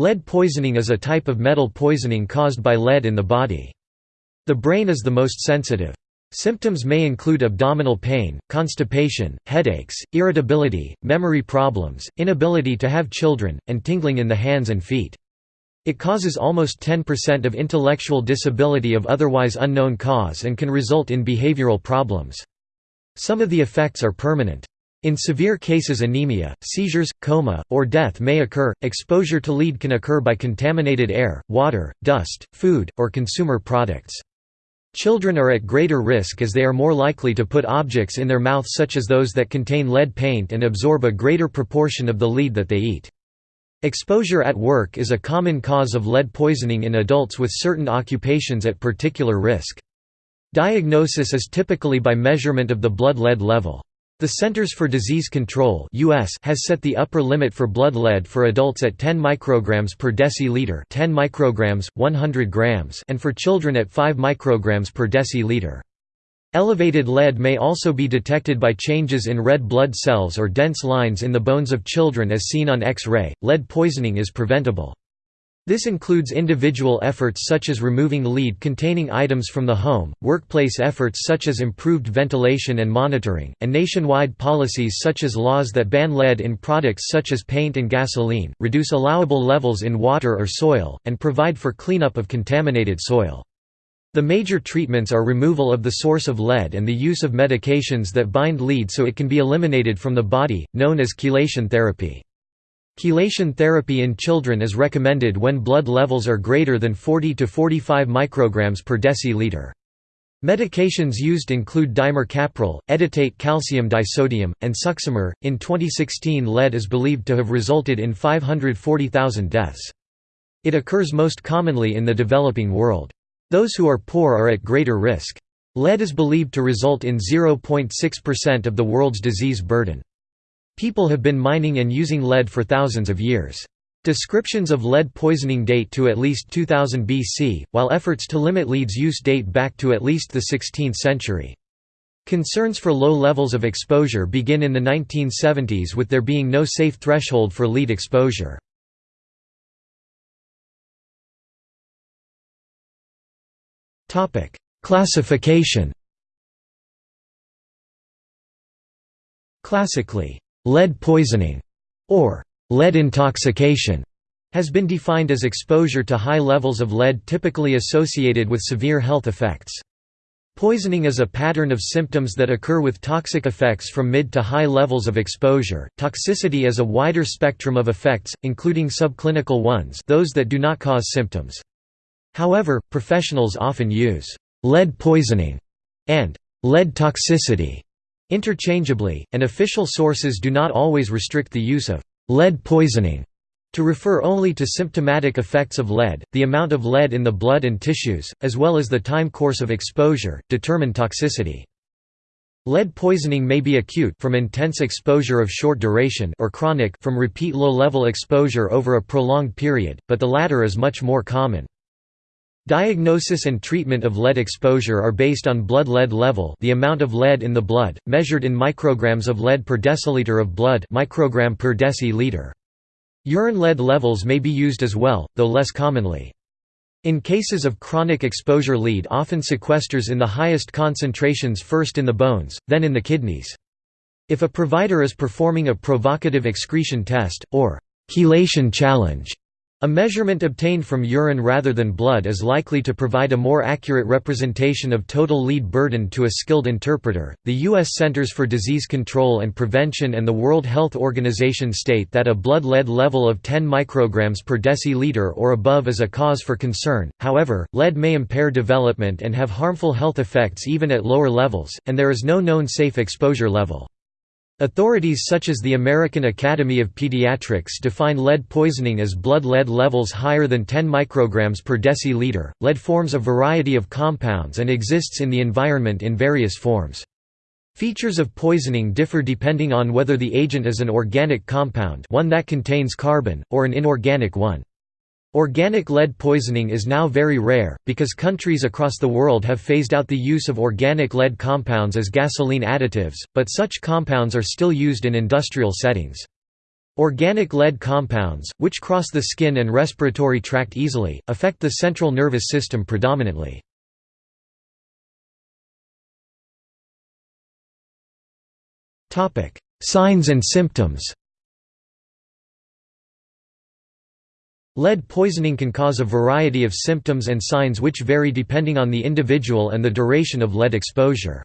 Lead poisoning is a type of metal poisoning caused by lead in the body. The brain is the most sensitive. Symptoms may include abdominal pain, constipation, headaches, irritability, memory problems, inability to have children, and tingling in the hands and feet. It causes almost 10% of intellectual disability of otherwise unknown cause and can result in behavioral problems. Some of the effects are permanent. In severe cases anemia, seizures, coma, or death may occur. Exposure to lead can occur by contaminated air, water, dust, food, or consumer products. Children are at greater risk as they are more likely to put objects in their mouth such as those that contain lead paint and absorb a greater proportion of the lead that they eat. Exposure at work is a common cause of lead poisoning in adults with certain occupations at particular risk. Diagnosis is typically by measurement of the blood lead level. The Centers for Disease Control (US) has set the upper limit for blood lead for adults at 10 micrograms per deciliter, 10 micrograms, 100 grams, and for children at 5 micrograms per deciliter. Elevated lead may also be detected by changes in red blood cells or dense lines in the bones of children as seen on X-ray. Lead poisoning is preventable. This includes individual efforts such as removing lead-containing items from the home, workplace efforts such as improved ventilation and monitoring, and nationwide policies such as laws that ban lead in products such as paint and gasoline, reduce allowable levels in water or soil, and provide for cleanup of contaminated soil. The major treatments are removal of the source of lead and the use of medications that bind lead so it can be eliminated from the body, known as chelation therapy. Chelation therapy in children is recommended when blood levels are greater than 40 to 45 micrograms per deciliter. Medications used include dimercaprol, edetate calcium disodium, and succimer. In 2016, lead is believed to have resulted in 540,000 deaths. It occurs most commonly in the developing world. Those who are poor are at greater risk. Lead is believed to result in 0.6% of the world's disease burden. People have been mining and using lead for thousands of years. Descriptions of lead poisoning date to at least 2000 BC, while efforts to limit lead's use date back to at least the 16th century. Concerns for low levels of exposure begin in the 1970s with there being no safe threshold for lead exposure. Classification Classically, Lead poisoning, or lead intoxication, has been defined as exposure to high levels of lead typically associated with severe health effects. Poisoning is a pattern of symptoms that occur with toxic effects from mid to high levels of exposure. Toxicity is a wider spectrum of effects, including subclinical ones, those that do not cause symptoms. However, professionals often use lead poisoning and lead toxicity interchangeably, and official sources do not always restrict the use of lead poisoning to refer only to symptomatic effects of lead, the amount of lead in the blood and tissues, as well as the time course of exposure, determine toxicity. Lead poisoning may be acute from intense exposure of short duration or chronic from repeat low-level exposure over a prolonged period, but the latter is much more common. Diagnosis and treatment of lead exposure are based on blood lead level the amount of lead in the blood, measured in micrograms of lead per deciliter of blood microgram per deciliter. Urine lead levels may be used as well, though less commonly. In cases of chronic exposure lead often sequesters in the highest concentrations first in the bones, then in the kidneys. If a provider is performing a provocative excretion test, or chelation challenge, a measurement obtained from urine rather than blood is likely to provide a more accurate representation of total lead burden to a skilled interpreter. The U.S. Centers for Disease Control and Prevention and the World Health Organization state that a blood lead level of 10 micrograms per deciliter or above is a cause for concern. However, lead may impair development and have harmful health effects even at lower levels, and there is no known safe exposure level. Authorities such as the American Academy of Pediatrics define lead poisoning as blood lead levels higher than 10 micrograms per deciliter. Lead forms a variety of compounds and exists in the environment in various forms. Features of poisoning differ depending on whether the agent is an organic compound one that contains carbon, or an inorganic one. Organic lead poisoning is now very rare, because countries across the world have phased out the use of organic lead compounds as gasoline additives, but such compounds are still used in industrial settings. Organic lead compounds, which cross the skin and respiratory tract easily, affect the central nervous system predominantly. Signs and symptoms Lead poisoning can cause a variety of symptoms and signs which vary depending on the individual and the duration of lead exposure.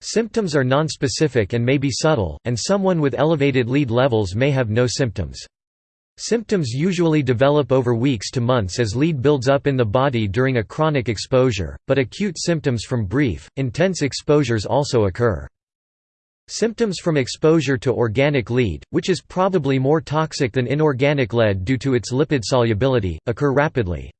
Symptoms are nonspecific and may be subtle, and someone with elevated lead levels may have no symptoms. Symptoms usually develop over weeks to months as lead builds up in the body during a chronic exposure, but acute symptoms from brief, intense exposures also occur. Symptoms from exposure to organic lead, which is probably more toxic than inorganic lead due to its lipid solubility, occur rapidly.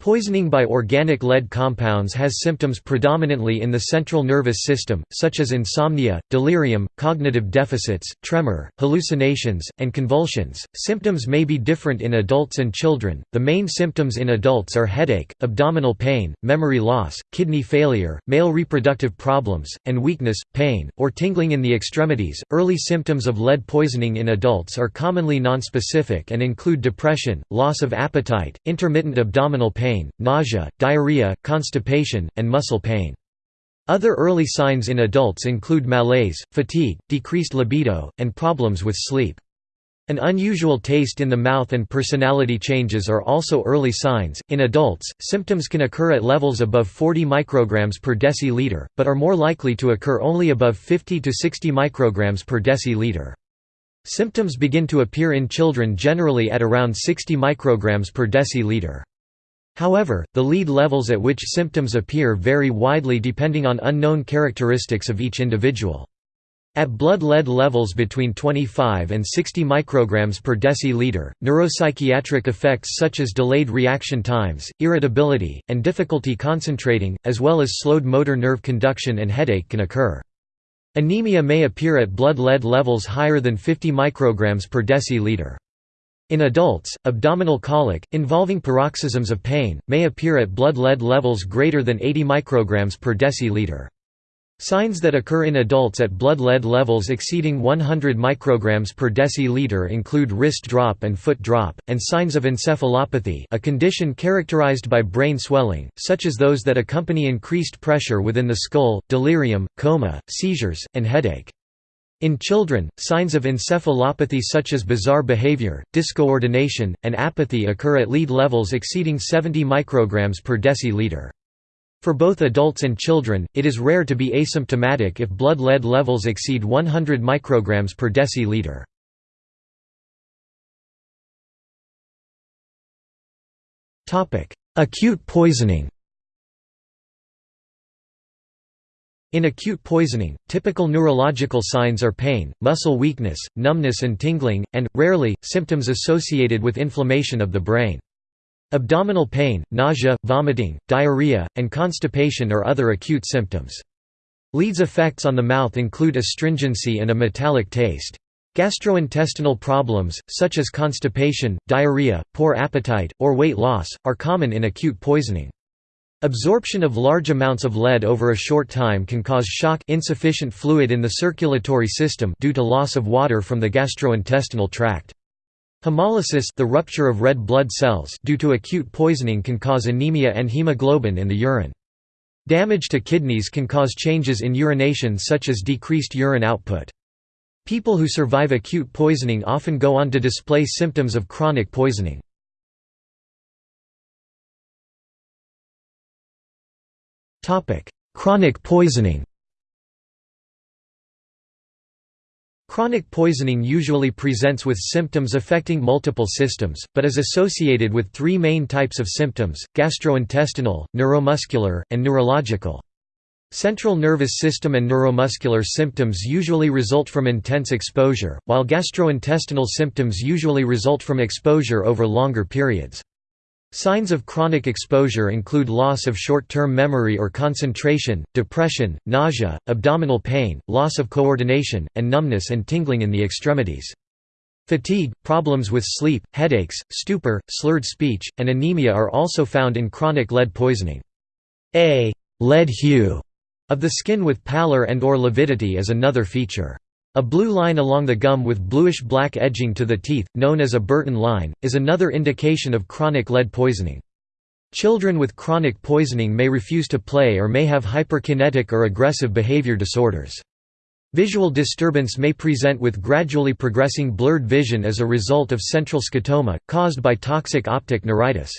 Poisoning by organic lead compounds has symptoms predominantly in the central nervous system, such as insomnia, delirium, cognitive deficits, tremor, hallucinations, and convulsions. Symptoms may be different in adults and children. The main symptoms in adults are headache, abdominal pain, memory loss, kidney failure, male reproductive problems, and weakness, pain, or tingling in the extremities. Early symptoms of lead poisoning in adults are commonly nonspecific and include depression, loss of appetite, intermittent abdominal pain pain, nausea, diarrhea, constipation, and muscle pain. Other early signs in adults include malaise, fatigue, decreased libido, and problems with sleep. An unusual taste in the mouth and personality changes are also early signs. In adults, symptoms can occur at levels above 40 micrograms per deciliter, but are more likely to occur only above 50 to 60 micrograms per deciliter. Symptoms begin to appear in children generally at around 60 micrograms per deciliter. However, the lead levels at which symptoms appear vary widely depending on unknown characteristics of each individual. At blood lead levels between 25 and 60 micrograms per deciliter, neuropsychiatric effects such as delayed reaction times, irritability, and difficulty concentrating, as well as slowed motor nerve conduction and headache can occur. Anemia may appear at blood lead levels higher than 50 micrograms per deciliter. In adults, abdominal colic, involving paroxysms of pain, may appear at blood lead levels greater than 80 micrograms per deciliter. Signs that occur in adults at blood lead levels exceeding 100 micrograms per deciliter include wrist drop and foot drop, and signs of encephalopathy a condition characterized by brain swelling, such as those that accompany increased pressure within the skull, delirium, coma, seizures, and headache. In children, signs of encephalopathy such as bizarre behavior, discoordination, and apathy occur at lead levels exceeding 70 micrograms per deciliter. For both adults and children, it is rare to be asymptomatic if blood lead levels exceed 100 micrograms per deciliter. Acute poisoning In acute poisoning, typical neurological signs are pain, muscle weakness, numbness and tingling, and, rarely, symptoms associated with inflammation of the brain. Abdominal pain, nausea, vomiting, diarrhea, and constipation are other acute symptoms. Lead's effects on the mouth include astringency and a metallic taste. Gastrointestinal problems, such as constipation, diarrhea, poor appetite, or weight loss, are common in acute poisoning. Absorption of large amounts of lead over a short time can cause shock insufficient fluid in the circulatory system due to loss of water from the gastrointestinal tract. Hemolysis the rupture of red blood cells due to acute poisoning can cause anemia and hemoglobin in the urine. Damage to kidneys can cause changes in urination such as decreased urine output. People who survive acute poisoning often go on to display symptoms of chronic poisoning. Chronic poisoning Chronic poisoning usually presents with symptoms affecting multiple systems, but is associated with three main types of symptoms, gastrointestinal, neuromuscular, and neurological. Central nervous system and neuromuscular symptoms usually result from intense exposure, while gastrointestinal symptoms usually result from exposure over longer periods. Signs of chronic exposure include loss of short-term memory or concentration, depression, nausea, abdominal pain, loss of coordination, and numbness and tingling in the extremities. Fatigue, problems with sleep, headaches, stupor, slurred speech, and anemia are also found in chronic lead poisoning. A lead hue of the skin with pallor and or lividity is another feature. A blue line along the gum with bluish-black edging to the teeth, known as a Burton line, is another indication of chronic lead poisoning. Children with chronic poisoning may refuse to play or may have hyperkinetic or aggressive behavior disorders. Visual disturbance may present with gradually progressing blurred vision as a result of central scotoma, caused by toxic optic neuritis.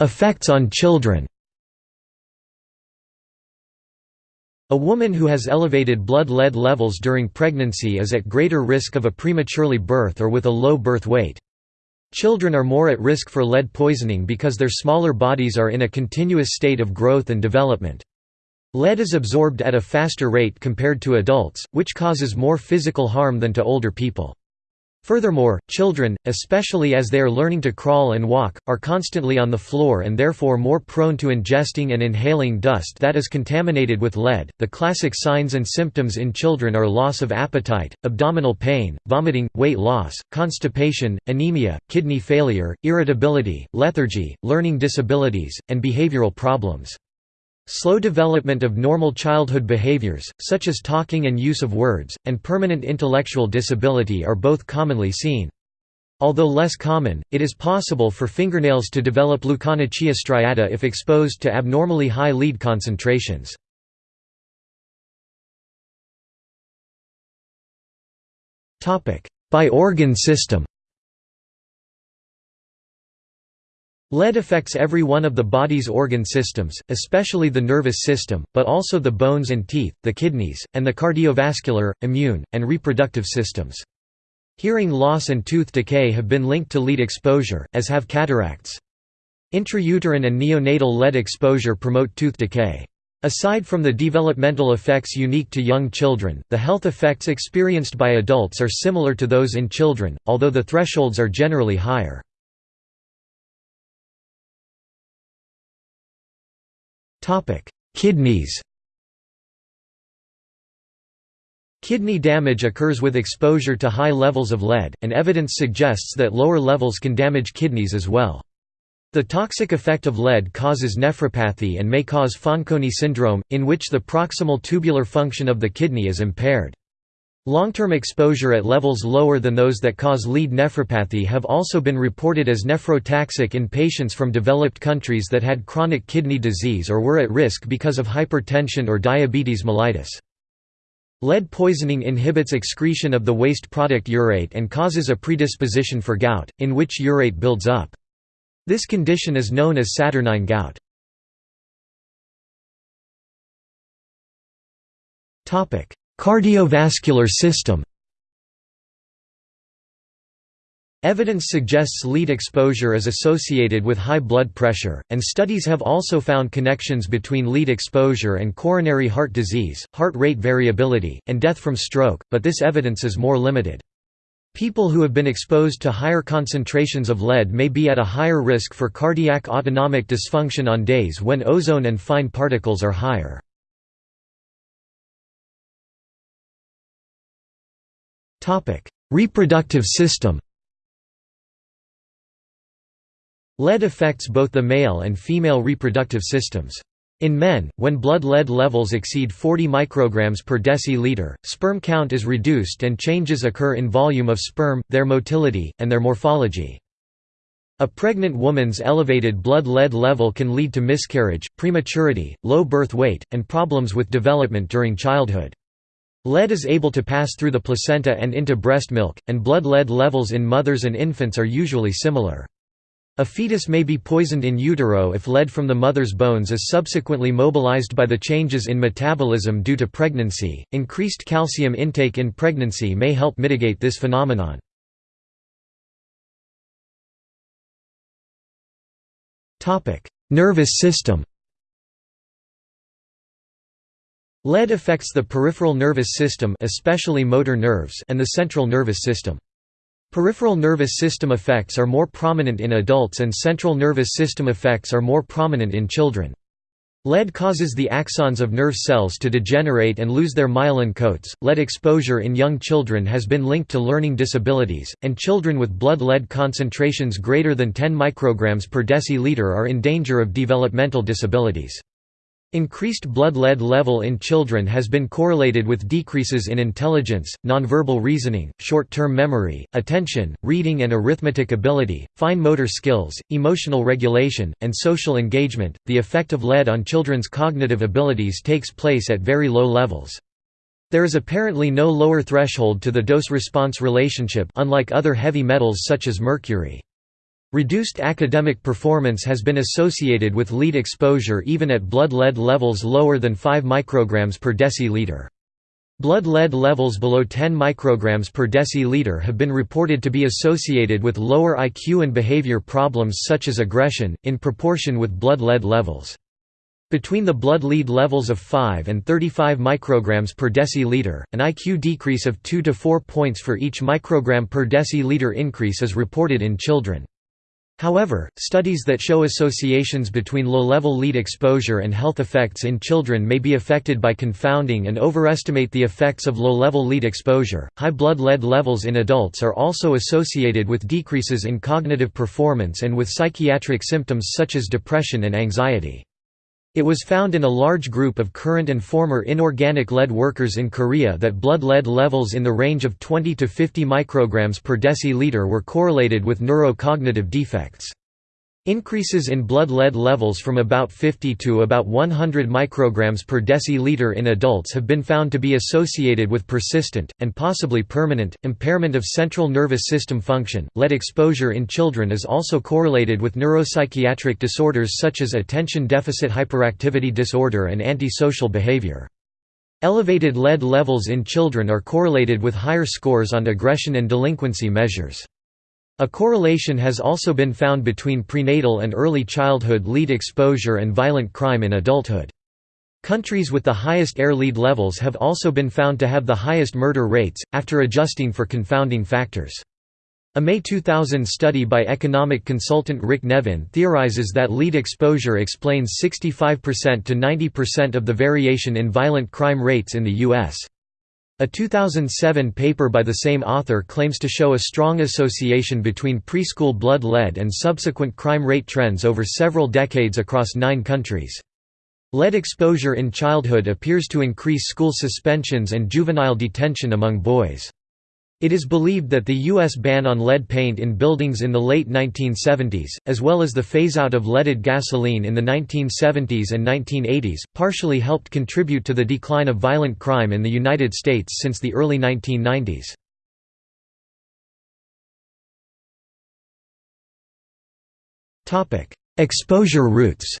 Effects on children A woman who has elevated blood lead levels during pregnancy is at greater risk of a prematurely birth or with a low birth weight. Children are more at risk for lead poisoning because their smaller bodies are in a continuous state of growth and development. Lead is absorbed at a faster rate compared to adults, which causes more physical harm than to older people. Furthermore, children, especially as they are learning to crawl and walk, are constantly on the floor and therefore more prone to ingesting and inhaling dust that is contaminated with lead. The classic signs and symptoms in children are loss of appetite, abdominal pain, vomiting, weight loss, constipation, anemia, kidney failure, irritability, lethargy, learning disabilities, and behavioral problems. Slow development of normal childhood behaviors, such as talking and use of words, and permanent intellectual disability are both commonly seen. Although less common, it is possible for fingernails to develop leukonychia striata if exposed to abnormally high lead concentrations. By organ system Lead affects every one of the body's organ systems, especially the nervous system, but also the bones and teeth, the kidneys, and the cardiovascular, immune, and reproductive systems. Hearing loss and tooth decay have been linked to lead exposure, as have cataracts. Intrauterine and neonatal lead exposure promote tooth decay. Aside from the developmental effects unique to young children, the health effects experienced by adults are similar to those in children, although the thresholds are generally higher. Kidneys Kidney damage occurs with exposure to high levels of lead, and evidence suggests that lower levels can damage kidneys as well. The toxic effect of lead causes nephropathy and may cause Fanconi syndrome, in which the proximal tubular function of the kidney is impaired. Long-term exposure at levels lower than those that cause lead nephropathy have also been reported as nephrotoxic in patients from developed countries that had chronic kidney disease or were at risk because of hypertension or diabetes mellitus. Lead poisoning inhibits excretion of the waste product urate and causes a predisposition for gout, in which urate builds up. This condition is known as saturnine gout. Cardiovascular system Evidence suggests lead exposure is associated with high blood pressure, and studies have also found connections between lead exposure and coronary heart disease, heart rate variability, and death from stroke, but this evidence is more limited. People who have been exposed to higher concentrations of lead may be at a higher risk for cardiac autonomic dysfunction on days when ozone and fine particles are higher. Reproductive system Lead affects both the male and female reproductive systems. In men, when blood lead levels exceed 40 micrograms per deciliter, sperm count is reduced and changes occur in volume of sperm, their motility, and their morphology. A pregnant woman's elevated blood lead level can lead to miscarriage, prematurity, low birth weight, and problems with development during childhood. Lead is able to pass through the placenta and into breast milk, and blood lead levels in mothers and infants are usually similar. A fetus may be poisoned in utero if lead from the mother's bones is subsequently mobilized by the changes in metabolism due to pregnancy. Increased calcium intake in pregnancy may help mitigate this phenomenon. Topic: Nervous system. Lead affects the peripheral nervous system especially motor nerves and the central nervous system. Peripheral nervous system effects are more prominent in adults and central nervous system effects are more prominent in children. Lead causes the axons of nerve cells to degenerate and lose their myelin coats. Lead exposure in young children has been linked to learning disabilities, and children with blood lead concentrations greater than 10 micrograms per deciliter are in danger of developmental disabilities. Increased blood lead level in children has been correlated with decreases in intelligence, nonverbal reasoning, short-term memory, attention, reading and arithmetic ability, fine motor skills, emotional regulation, and social engagement. The effect of lead on children's cognitive abilities takes place at very low levels. There is apparently no lower threshold to the dose-response relationship unlike other heavy metals such as mercury. Reduced academic performance has been associated with lead exposure even at blood lead levels lower than 5 micrograms per deciliter. Blood lead levels below 10 micrograms per deciliter have been reported to be associated with lower IQ and behavior problems such as aggression, in proportion with blood lead levels. Between the blood lead levels of 5 and 35 micrograms per deciliter, an IQ decrease of 2 to 4 points for each microgram per deciliter increase is reported in children. However, studies that show associations between low-level lead exposure and health effects in children may be affected by confounding and overestimate the effects of low-level lead exposure. High blood lead levels in adults are also associated with decreases in cognitive performance and with psychiatric symptoms such as depression and anxiety. It was found in a large group of current and former inorganic lead workers in Korea that blood lead levels in the range of 20 to 50 micrograms per deciliter were correlated with neurocognitive defects. Increases in blood lead levels from about 50 to about 100 micrograms per deciliter in adults have been found to be associated with persistent, and possibly permanent, impairment of central nervous system function. Lead exposure in children is also correlated with neuropsychiatric disorders such as attention deficit hyperactivity disorder and antisocial behavior. Elevated lead levels in children are correlated with higher scores on aggression and delinquency measures. A correlation has also been found between prenatal and early childhood lead exposure and violent crime in adulthood. Countries with the highest air lead levels have also been found to have the highest murder rates, after adjusting for confounding factors. A May 2000 study by economic consultant Rick Nevin theorizes that lead exposure explains 65% to 90% of the variation in violent crime rates in the U.S. A 2007 paper by the same author claims to show a strong association between preschool blood lead and subsequent crime rate trends over several decades across nine countries. Lead exposure in childhood appears to increase school suspensions and juvenile detention among boys. It is believed that the U.S. ban on lead paint in buildings in the late 1970s, as well as the phase-out of leaded gasoline in the 1970s and 1980s, partially helped contribute to the decline of violent crime in the United States since the early 1990s. Exposure routes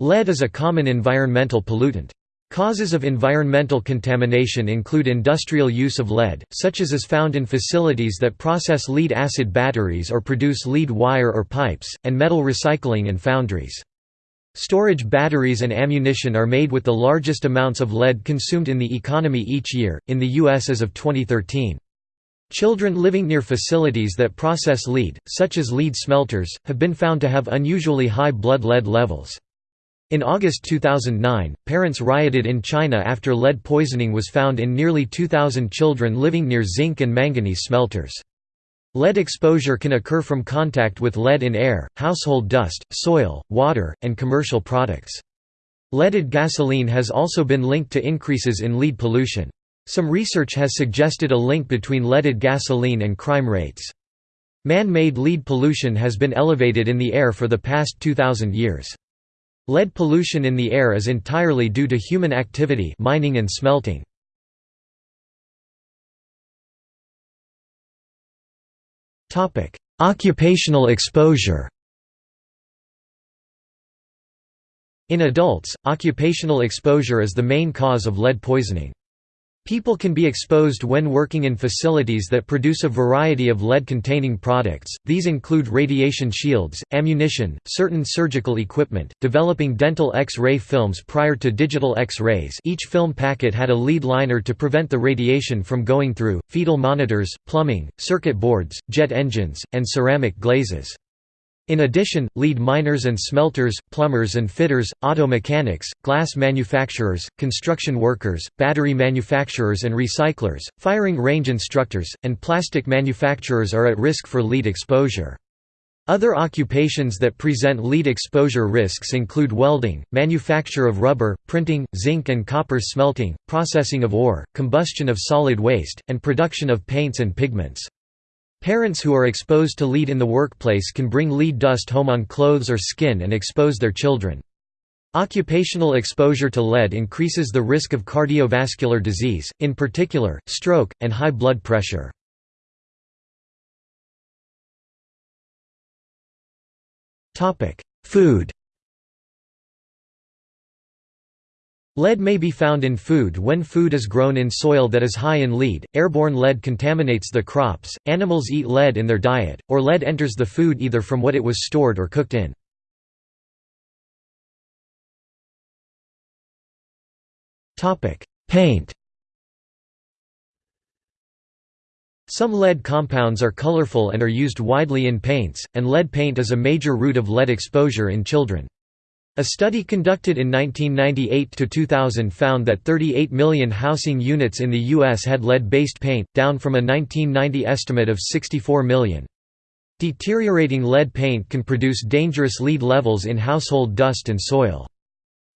Lead is a common environmental pollutant. Causes of environmental contamination include industrial use of lead, such as is found in facilities that process lead-acid batteries or produce lead wire or pipes, and metal recycling and foundries. Storage batteries and ammunition are made with the largest amounts of lead consumed in the economy each year, in the U.S. as of 2013. Children living near facilities that process lead, such as lead smelters, have been found to have unusually high blood lead levels. In August 2009, parents rioted in China after lead poisoning was found in nearly 2,000 children living near zinc and manganese smelters. Lead exposure can occur from contact with lead in air, household dust, soil, water, and commercial products. Leaded gasoline has also been linked to increases in lead pollution. Some research has suggested a link between leaded gasoline and crime rates. Man-made lead pollution has been elevated in the air for the past 2,000 years. Lead pollution in the air is entirely due to human activity mining and smelting. Occupational exposure In adults, occupational exposure is the main cause of lead poisoning. People can be exposed when working in facilities that produce a variety of lead-containing products, these include radiation shields, ammunition, certain surgical equipment, developing dental X-ray films prior to digital X-rays each film packet had a lead liner to prevent the radiation from going through, fetal monitors, plumbing, circuit boards, jet engines, and ceramic glazes. In addition, lead miners and smelters, plumbers and fitters, auto mechanics, glass manufacturers, construction workers, battery manufacturers and recyclers, firing range instructors, and plastic manufacturers are at risk for lead exposure. Other occupations that present lead exposure risks include welding, manufacture of rubber, printing, zinc and copper smelting, processing of ore, combustion of solid waste, and production of paints and pigments. Parents who are exposed to lead in the workplace can bring lead dust home on clothes or skin and expose their children. Occupational exposure to lead increases the risk of cardiovascular disease, in particular, stroke, and high blood pressure. Food Lead may be found in food when food is grown in soil that is high in lead, airborne lead contaminates the crops, animals eat lead in their diet, or lead enters the food either from what it was stored or cooked in. Paint Some lead compounds are colorful and are used widely in paints, and lead paint is a major route of lead exposure in children. A study conducted in 1998–2000 found that 38 million housing units in the U.S. had lead-based paint, down from a 1990 estimate of 64 million. Deteriorating lead paint can produce dangerous lead levels in household dust and soil.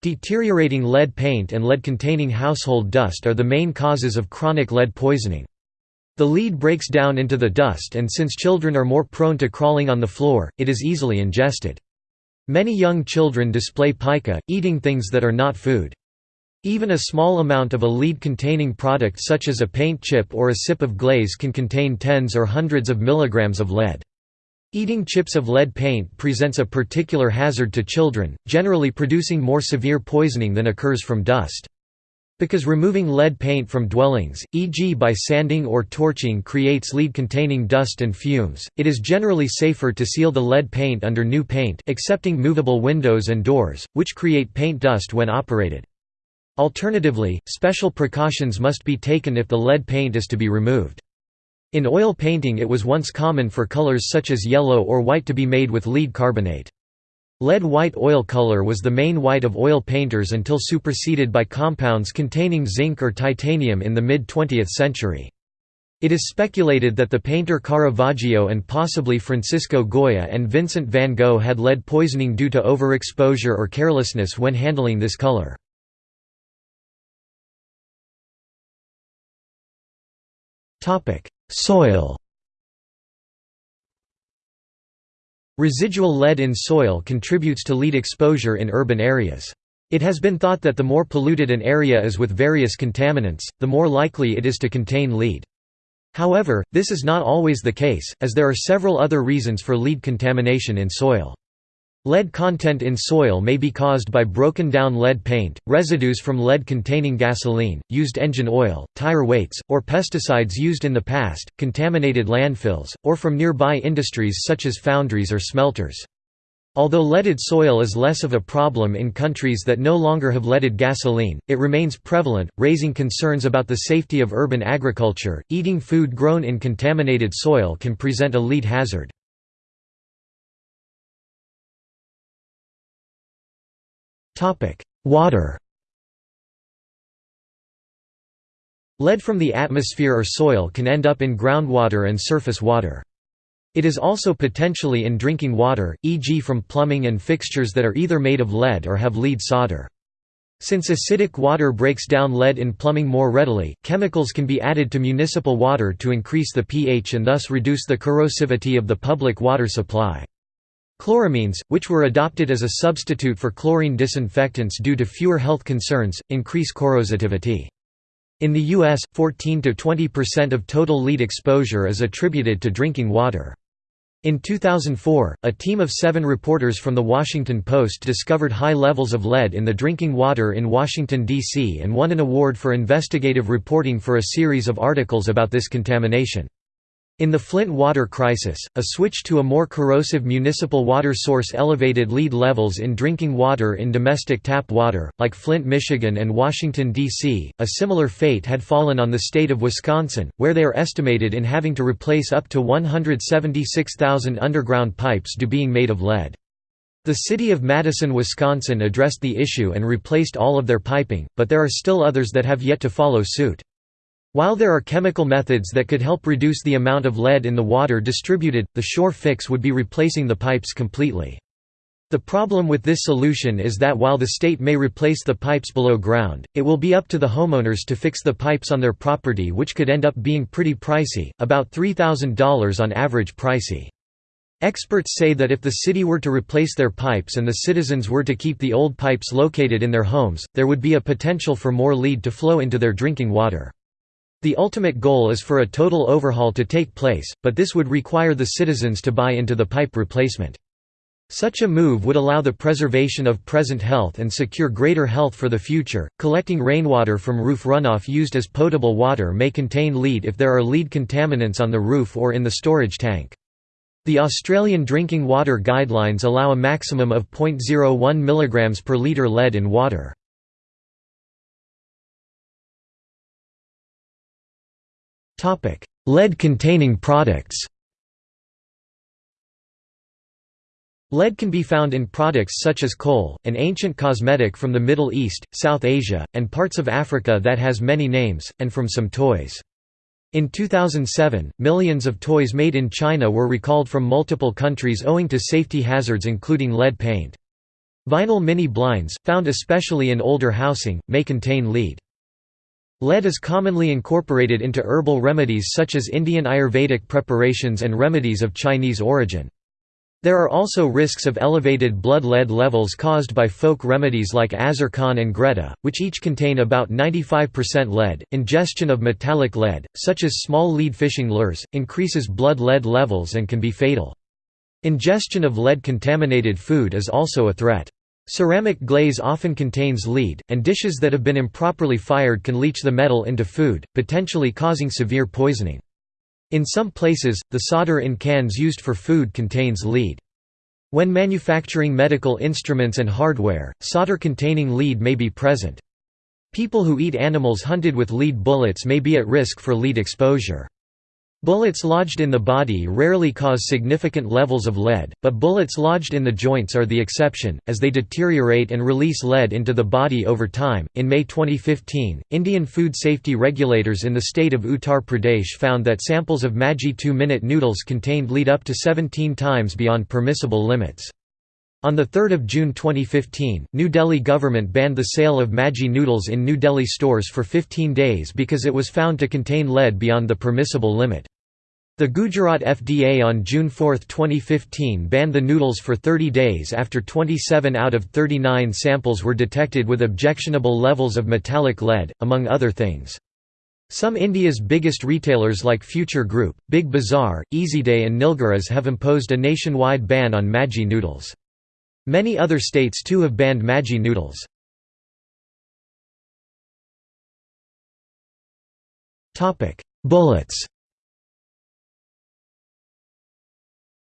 Deteriorating lead paint and lead-containing household dust are the main causes of chronic lead poisoning. The lead breaks down into the dust and since children are more prone to crawling on the floor, it is easily ingested. Many young children display pica, eating things that are not food. Even a small amount of a lead-containing product such as a paint chip or a sip of glaze can contain tens or hundreds of milligrams of lead. Eating chips of lead paint presents a particular hazard to children, generally producing more severe poisoning than occurs from dust. Because removing lead paint from dwellings, e.g. by sanding or torching creates lead-containing dust and fumes, it is generally safer to seal the lead paint under new paint excepting movable windows and doors, which create paint dust when operated. Alternatively, special precautions must be taken if the lead paint is to be removed. In oil painting it was once common for colors such as yellow or white to be made with lead carbonate. Lead white oil color was the main white of oil painters until superseded by compounds containing zinc or titanium in the mid-20th century. It is speculated that the painter Caravaggio and possibly Francisco Goya and Vincent van Gogh had lead poisoning due to overexposure or carelessness when handling this color. Soil Residual lead in soil contributes to lead exposure in urban areas. It has been thought that the more polluted an area is with various contaminants, the more likely it is to contain lead. However, this is not always the case, as there are several other reasons for lead contamination in soil. Lead content in soil may be caused by broken down lead paint, residues from lead-containing gasoline, used engine oil, tire weights, or pesticides used in the past, contaminated landfills, or from nearby industries such as foundries or smelters. Although leaded soil is less of a problem in countries that no longer have leaded gasoline, it remains prevalent, raising concerns about the safety of urban agriculture. Eating food grown in contaminated soil can present a lead hazard. Water Lead from the atmosphere or soil can end up in groundwater and surface water. It is also potentially in drinking water, e.g. from plumbing and fixtures that are either made of lead or have lead solder. Since acidic water breaks down lead in plumbing more readily, chemicals can be added to municipal water to increase the pH and thus reduce the corrosivity of the public water supply. Chloramines, which were adopted as a substitute for chlorine disinfectants due to fewer health concerns, increase corrosivity. In the U.S., 14–20% of total lead exposure is attributed to drinking water. In 2004, a team of seven reporters from The Washington Post discovered high levels of lead in the drinking water in Washington, D.C. and won an award for investigative reporting for a series of articles about this contamination. In the Flint water crisis, a switch to a more corrosive municipal water source elevated lead levels in drinking water in domestic tap water, like Flint, Michigan and Washington, D.C. A similar fate had fallen on the state of Wisconsin, where they are estimated in having to replace up to 176,000 underground pipes due being made of lead. The city of Madison, Wisconsin addressed the issue and replaced all of their piping, but there are still others that have yet to follow suit. While there are chemical methods that could help reduce the amount of lead in the water distributed, the shore fix would be replacing the pipes completely. The problem with this solution is that while the state may replace the pipes below ground, it will be up to the homeowners to fix the pipes on their property which could end up being pretty pricey, about $3,000 on average pricey. Experts say that if the city were to replace their pipes and the citizens were to keep the old pipes located in their homes, there would be a potential for more lead to flow into their drinking water. The ultimate goal is for a total overhaul to take place, but this would require the citizens to buy into the pipe replacement. Such a move would allow the preservation of present health and secure greater health for the future. Collecting rainwater from roof runoff used as potable water may contain lead if there are lead contaminants on the roof or in the storage tank. The Australian Drinking Water Guidelines allow a maximum of 0.01 mg per litre lead in water. Lead-containing products Lead can be found in products such as kohl, an ancient cosmetic from the Middle East, South Asia, and parts of Africa that has many names, and from some toys. In 2007, millions of toys made in China were recalled from multiple countries owing to safety hazards including lead paint. Vinyl mini blinds, found especially in older housing, may contain lead. Lead is commonly incorporated into herbal remedies such as Indian Ayurvedic preparations and remedies of Chinese origin. There are also risks of elevated blood lead levels caused by folk remedies like Azarcon and Greta, which each contain about 95% lead. Ingestion of metallic lead, such as small lead fishing lures, increases blood lead levels and can be fatal. Ingestion of lead contaminated food is also a threat. Ceramic glaze often contains lead, and dishes that have been improperly fired can leach the metal into food, potentially causing severe poisoning. In some places, the solder in cans used for food contains lead. When manufacturing medical instruments and hardware, solder containing lead may be present. People who eat animals hunted with lead bullets may be at risk for lead exposure. Bullets lodged in the body rarely cause significant levels of lead, but bullets lodged in the joints are the exception, as they deteriorate and release lead into the body over time. In May 2015, Indian food safety regulators in the state of Uttar Pradesh found that samples of Maggi 2 minute noodles contained lead up to 17 times beyond permissible limits. On 3 June 2015, New Delhi government banned the sale of Maggi noodles in New Delhi stores for 15 days because it was found to contain lead beyond the permissible limit. The Gujarat FDA on June 4, 2015 banned the noodles for 30 days after 27 out of 39 samples were detected with objectionable levels of metallic lead, among other things. Some India's biggest retailers like Future Group, Big Bazaar, Easyday and Nilgiris have imposed a nationwide ban on Maggi noodles. Many other states too have banned Maggi noodles. Bullets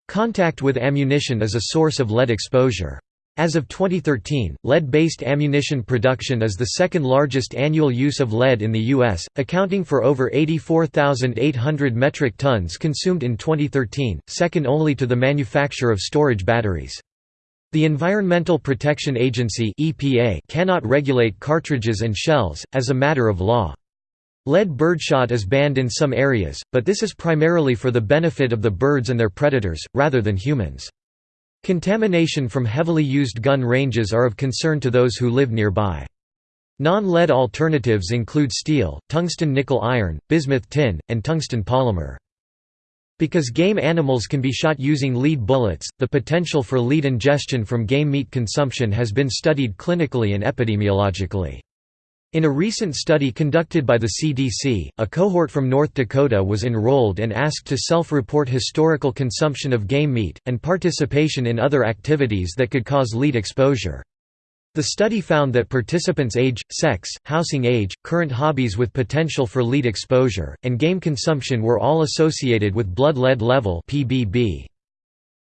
Contact with ammunition is a source of lead exposure. As of 2013, lead-based ammunition production is the second largest annual use of lead in the U.S., accounting for over 84,800 metric tons consumed in 2013, second only to the manufacture of storage batteries. The Environmental Protection Agency (EPA) cannot regulate cartridges and shells as a matter of law. Lead birdshot is banned in some areas, but this is primarily for the benefit of the birds and their predators, rather than humans. Contamination from heavily used gun ranges are of concern to those who live nearby. Non-lead alternatives include steel, tungsten nickel iron, bismuth tin, and tungsten polymer. Because game animals can be shot using lead bullets, the potential for lead ingestion from game meat consumption has been studied clinically and epidemiologically. In a recent study conducted by the CDC, a cohort from North Dakota was enrolled and asked to self-report historical consumption of game meat, and participation in other activities that could cause lead exposure. The study found that participants' age, sex, housing age, current hobbies with potential for lead exposure, and game consumption were all associated with blood lead level (PBB).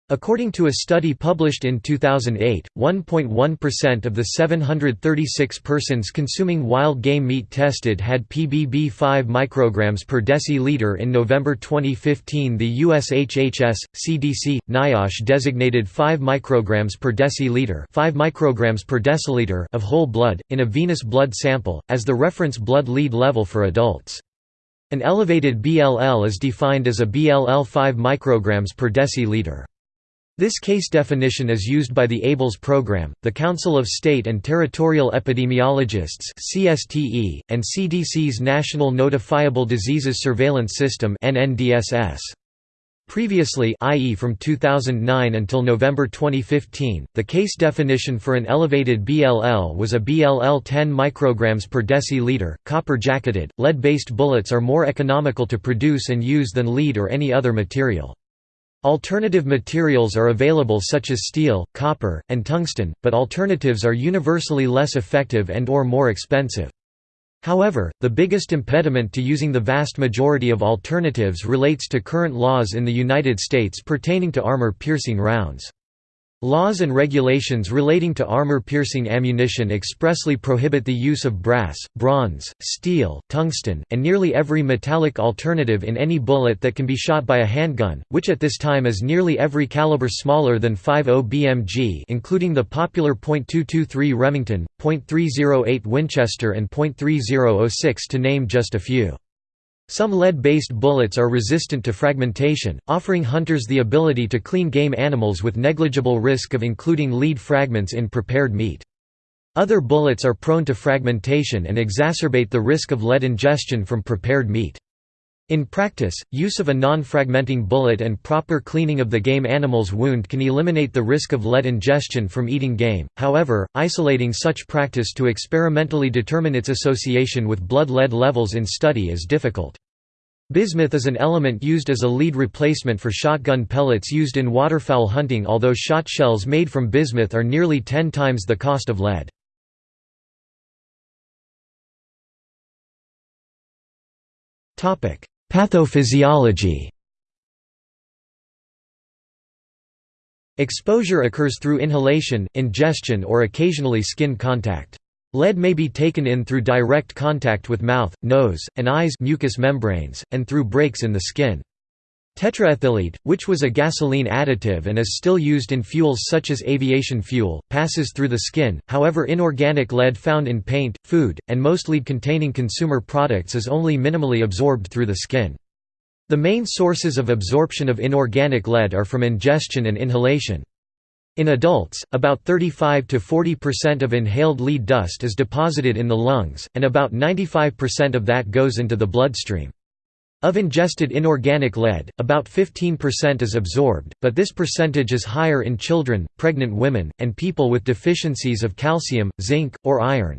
According to a study published in 2008, 1.1% of the 736 persons consuming wild game meat tested had PBB 5 micrograms per deciliter. In November 2015, the US HHS CDC NIOSH designated 5 micrograms per deciliter, 5 micrograms per deciliter of whole blood in a venous blood sample as the reference blood lead level for adults. An elevated BLL is defined as a BLL 5 micrograms per deciliter. This case definition is used by the ABLES program, the Council of State and Territorial Epidemiologists (CSTE), and CDC's National Notifiable Diseases Surveillance System (NNDSS). Previously i.e. from 2009 until November 2015, the case definition for an elevated BLL was a BLL 10 micrograms per deciliter. Copper-jacketed, lead-based bullets are more economical to produce and use than lead or any other material. Alternative materials are available such as steel, copper, and tungsten, but alternatives are universally less effective and or more expensive. However, the biggest impediment to using the vast majority of alternatives relates to current laws in the United States pertaining to armor-piercing rounds. Laws and regulations relating to armor-piercing ammunition expressly prohibit the use of brass, bronze, steel, tungsten, and nearly every metallic alternative in any bullet that can be shot by a handgun, which at this time is nearly every caliber smaller than 5.0 BMG including the popular .223 Remington, .308 Winchester and .3006 to name just a few. Some lead-based bullets are resistant to fragmentation, offering hunters the ability to clean game animals with negligible risk of including lead fragments in prepared meat. Other bullets are prone to fragmentation and exacerbate the risk of lead ingestion from prepared meat. In practice, use of a non-fragmenting bullet and proper cleaning of the game animal's wound can eliminate the risk of lead ingestion from eating game, however, isolating such practice to experimentally determine its association with blood lead levels in study is difficult. Bismuth is an element used as a lead replacement for shotgun pellets used in waterfowl hunting although shot shells made from bismuth are nearly 10 times the cost of lead. Topic: Pathophysiology Exposure occurs through inhalation, ingestion or occasionally skin contact. Lead may be taken in through direct contact with mouth, nose, and eyes mucous membranes, and through breaks in the skin. Tetraethyllead, which was a gasoline additive and is still used in fuels such as aviation fuel, passes through the skin, however inorganic lead found in paint, food, and most lead-containing consumer products is only minimally absorbed through the skin. The main sources of absorption of inorganic lead are from ingestion and inhalation. In adults, about 35 to 40% of inhaled lead dust is deposited in the lungs, and about 95% of that goes into the bloodstream. Of ingested inorganic lead, about 15% is absorbed, but this percentage is higher in children, pregnant women, and people with deficiencies of calcium, zinc, or iron.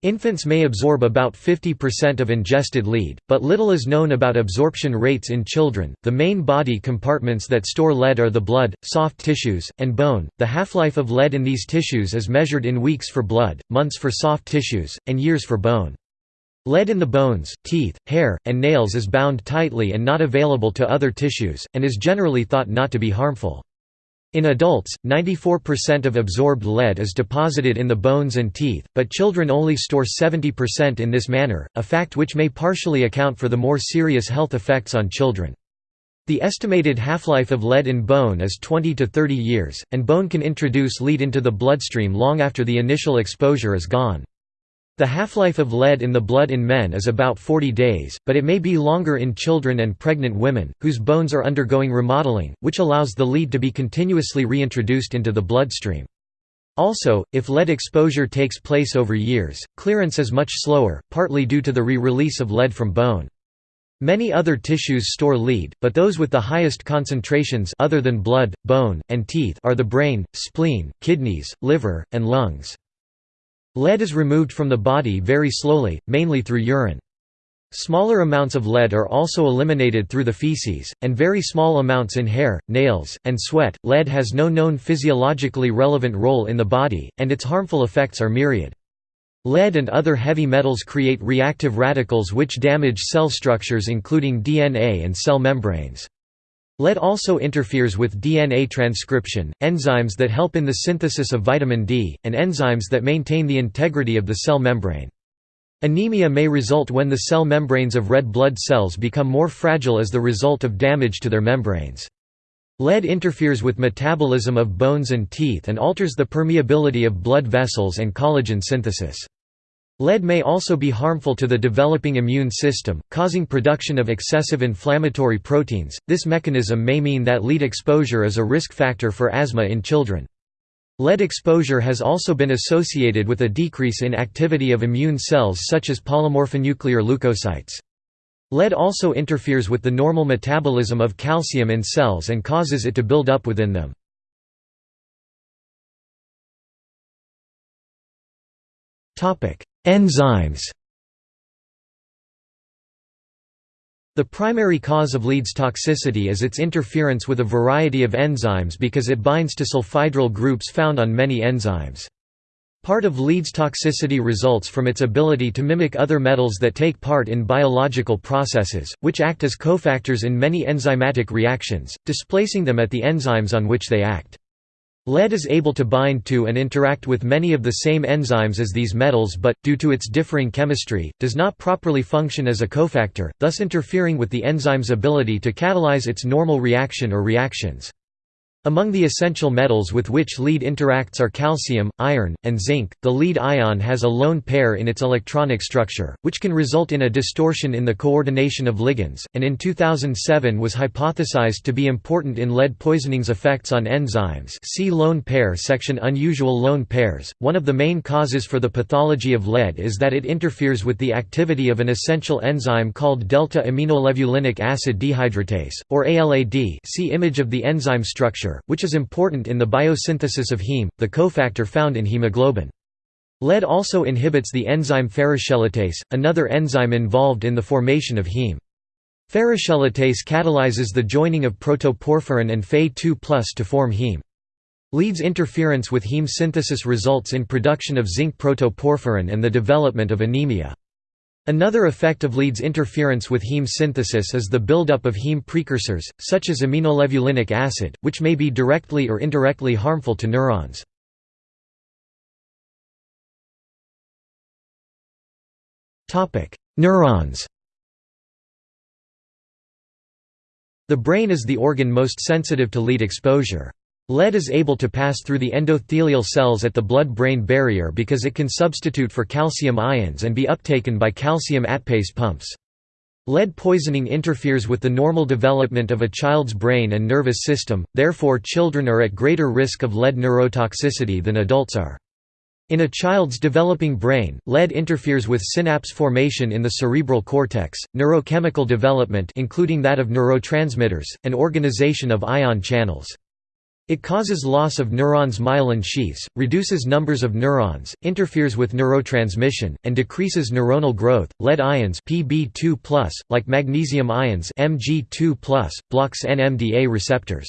Infants may absorb about 50% of ingested lead, but little is known about absorption rates in children. The main body compartments that store lead are the blood, soft tissues, and bone. The half-life of lead in these tissues is measured in weeks for blood, months for soft tissues, and years for bone. Lead in the bones, teeth, hair, and nails is bound tightly and not available to other tissues, and is generally thought not to be harmful. In adults, 94% of absorbed lead is deposited in the bones and teeth, but children only store 70% in this manner, a fact which may partially account for the more serious health effects on children. The estimated half-life of lead in bone is 20 to 30 years, and bone can introduce lead into the bloodstream long after the initial exposure is gone. The half-life of lead in the blood in men is about 40 days, but it may be longer in children and pregnant women, whose bones are undergoing remodeling, which allows the lead to be continuously reintroduced into the bloodstream. Also, if lead exposure takes place over years, clearance is much slower, partly due to the re-release of lead from bone. Many other tissues store lead, but those with the highest concentrations other than blood, bone, and teeth are the brain, spleen, kidneys, liver, and lungs. Lead is removed from the body very slowly, mainly through urine. Smaller amounts of lead are also eliminated through the feces, and very small amounts in hair, nails, and sweat. Lead has no known physiologically relevant role in the body, and its harmful effects are myriad. Lead and other heavy metals create reactive radicals which damage cell structures including DNA and cell membranes. Lead also interferes with DNA transcription, enzymes that help in the synthesis of vitamin D, and enzymes that maintain the integrity of the cell membrane. Anemia may result when the cell membranes of red blood cells become more fragile as the result of damage to their membranes. Lead interferes with metabolism of bones and teeth and alters the permeability of blood vessels and collagen synthesis. Lead may also be harmful to the developing immune system, causing production of excessive inflammatory proteins. This mechanism may mean that lead exposure is a risk factor for asthma in children. Lead exposure has also been associated with a decrease in activity of immune cells such as polymorphonuclear leukocytes. Lead also interferes with the normal metabolism of calcium in cells and causes it to build up within them. Enzymes The primary cause of lead's toxicity is its interference with a variety of enzymes because it binds to sulfhydryl groups found on many enzymes. Part of lead's toxicity results from its ability to mimic other metals that take part in biological processes, which act as cofactors in many enzymatic reactions, displacing them at the enzymes on which they act. Lead is able to bind to and interact with many of the same enzymes as these metals but, due to its differing chemistry, does not properly function as a cofactor, thus interfering with the enzyme's ability to catalyze its normal reaction or reactions. Among the essential metals with which lead interacts are calcium, iron, and zinc. The lead ion has a lone pair in its electronic structure, which can result in a distortion in the coordination of ligands, and in 2007 was hypothesized to be important in lead poisoning's effects on enzymes. See lone pair section Unusual lone pairs. One of the main causes for the pathology of lead is that it interferes with the activity of an essential enzyme called delta aminolevulinic acid dehydratase, or ALAD. See image of the enzyme structure which is important in the biosynthesis of heme, the cofactor found in hemoglobin. Lead also inhibits the enzyme ferrochelatase, another enzyme involved in the formation of heme. Ferrochelatase catalyzes the joining of protoporphyrin and Fe2+ to form heme. Lead's interference with heme synthesis results in production of zinc protoporphyrin and the development of anemia. Another effect of lead's interference with heme synthesis is the buildup of heme precursors, such as aminolevulinic acid, which may be directly or indirectly harmful to neurons. Neurons The brain is the organ most sensitive to lead exposure. Lead is able to pass through the endothelial cells at the blood-brain barrier because it can substitute for calcium ions and be uptaken by calcium atpase pumps. Lead poisoning interferes with the normal development of a child's brain and nervous system, therefore children are at greater risk of lead neurotoxicity than adults are. In a child's developing brain, lead interferes with synapse formation in the cerebral cortex, neurochemical development including that of neurotransmitters, and organization of ion channels. It causes loss of neurons' myelin sheaths, reduces numbers of neurons, interferes with neurotransmission, and decreases neuronal growth. Lead ions Pb2+, like magnesium ions Mg2+, blocks NMDA receptors.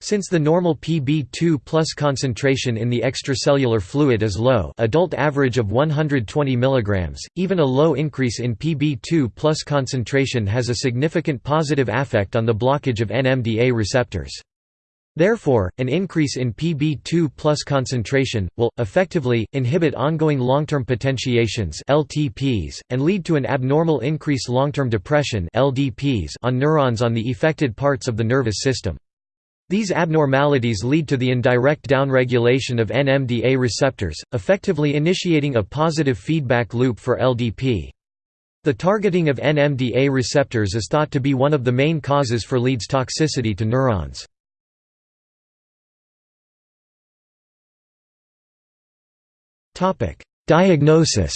Since the normal Pb2 concentration in the extracellular fluid is low adult average of 120 mg, even a low increase in Pb2 concentration has a significant positive effect on the blockage of NMDA receptors. Therefore, an increase in Pb2 concentration, will, effectively, inhibit ongoing long-term potentiations LTPs, and lead to an abnormal increase long-term depression LDPs on neurons on the affected parts of the nervous system. These abnormalities lead to the indirect downregulation of NMDA receptors, effectively initiating a positive feedback loop for LDP. The targeting of NMDA receptors is thought to be one of the main causes for leads toxicity to neurons. Diagnosis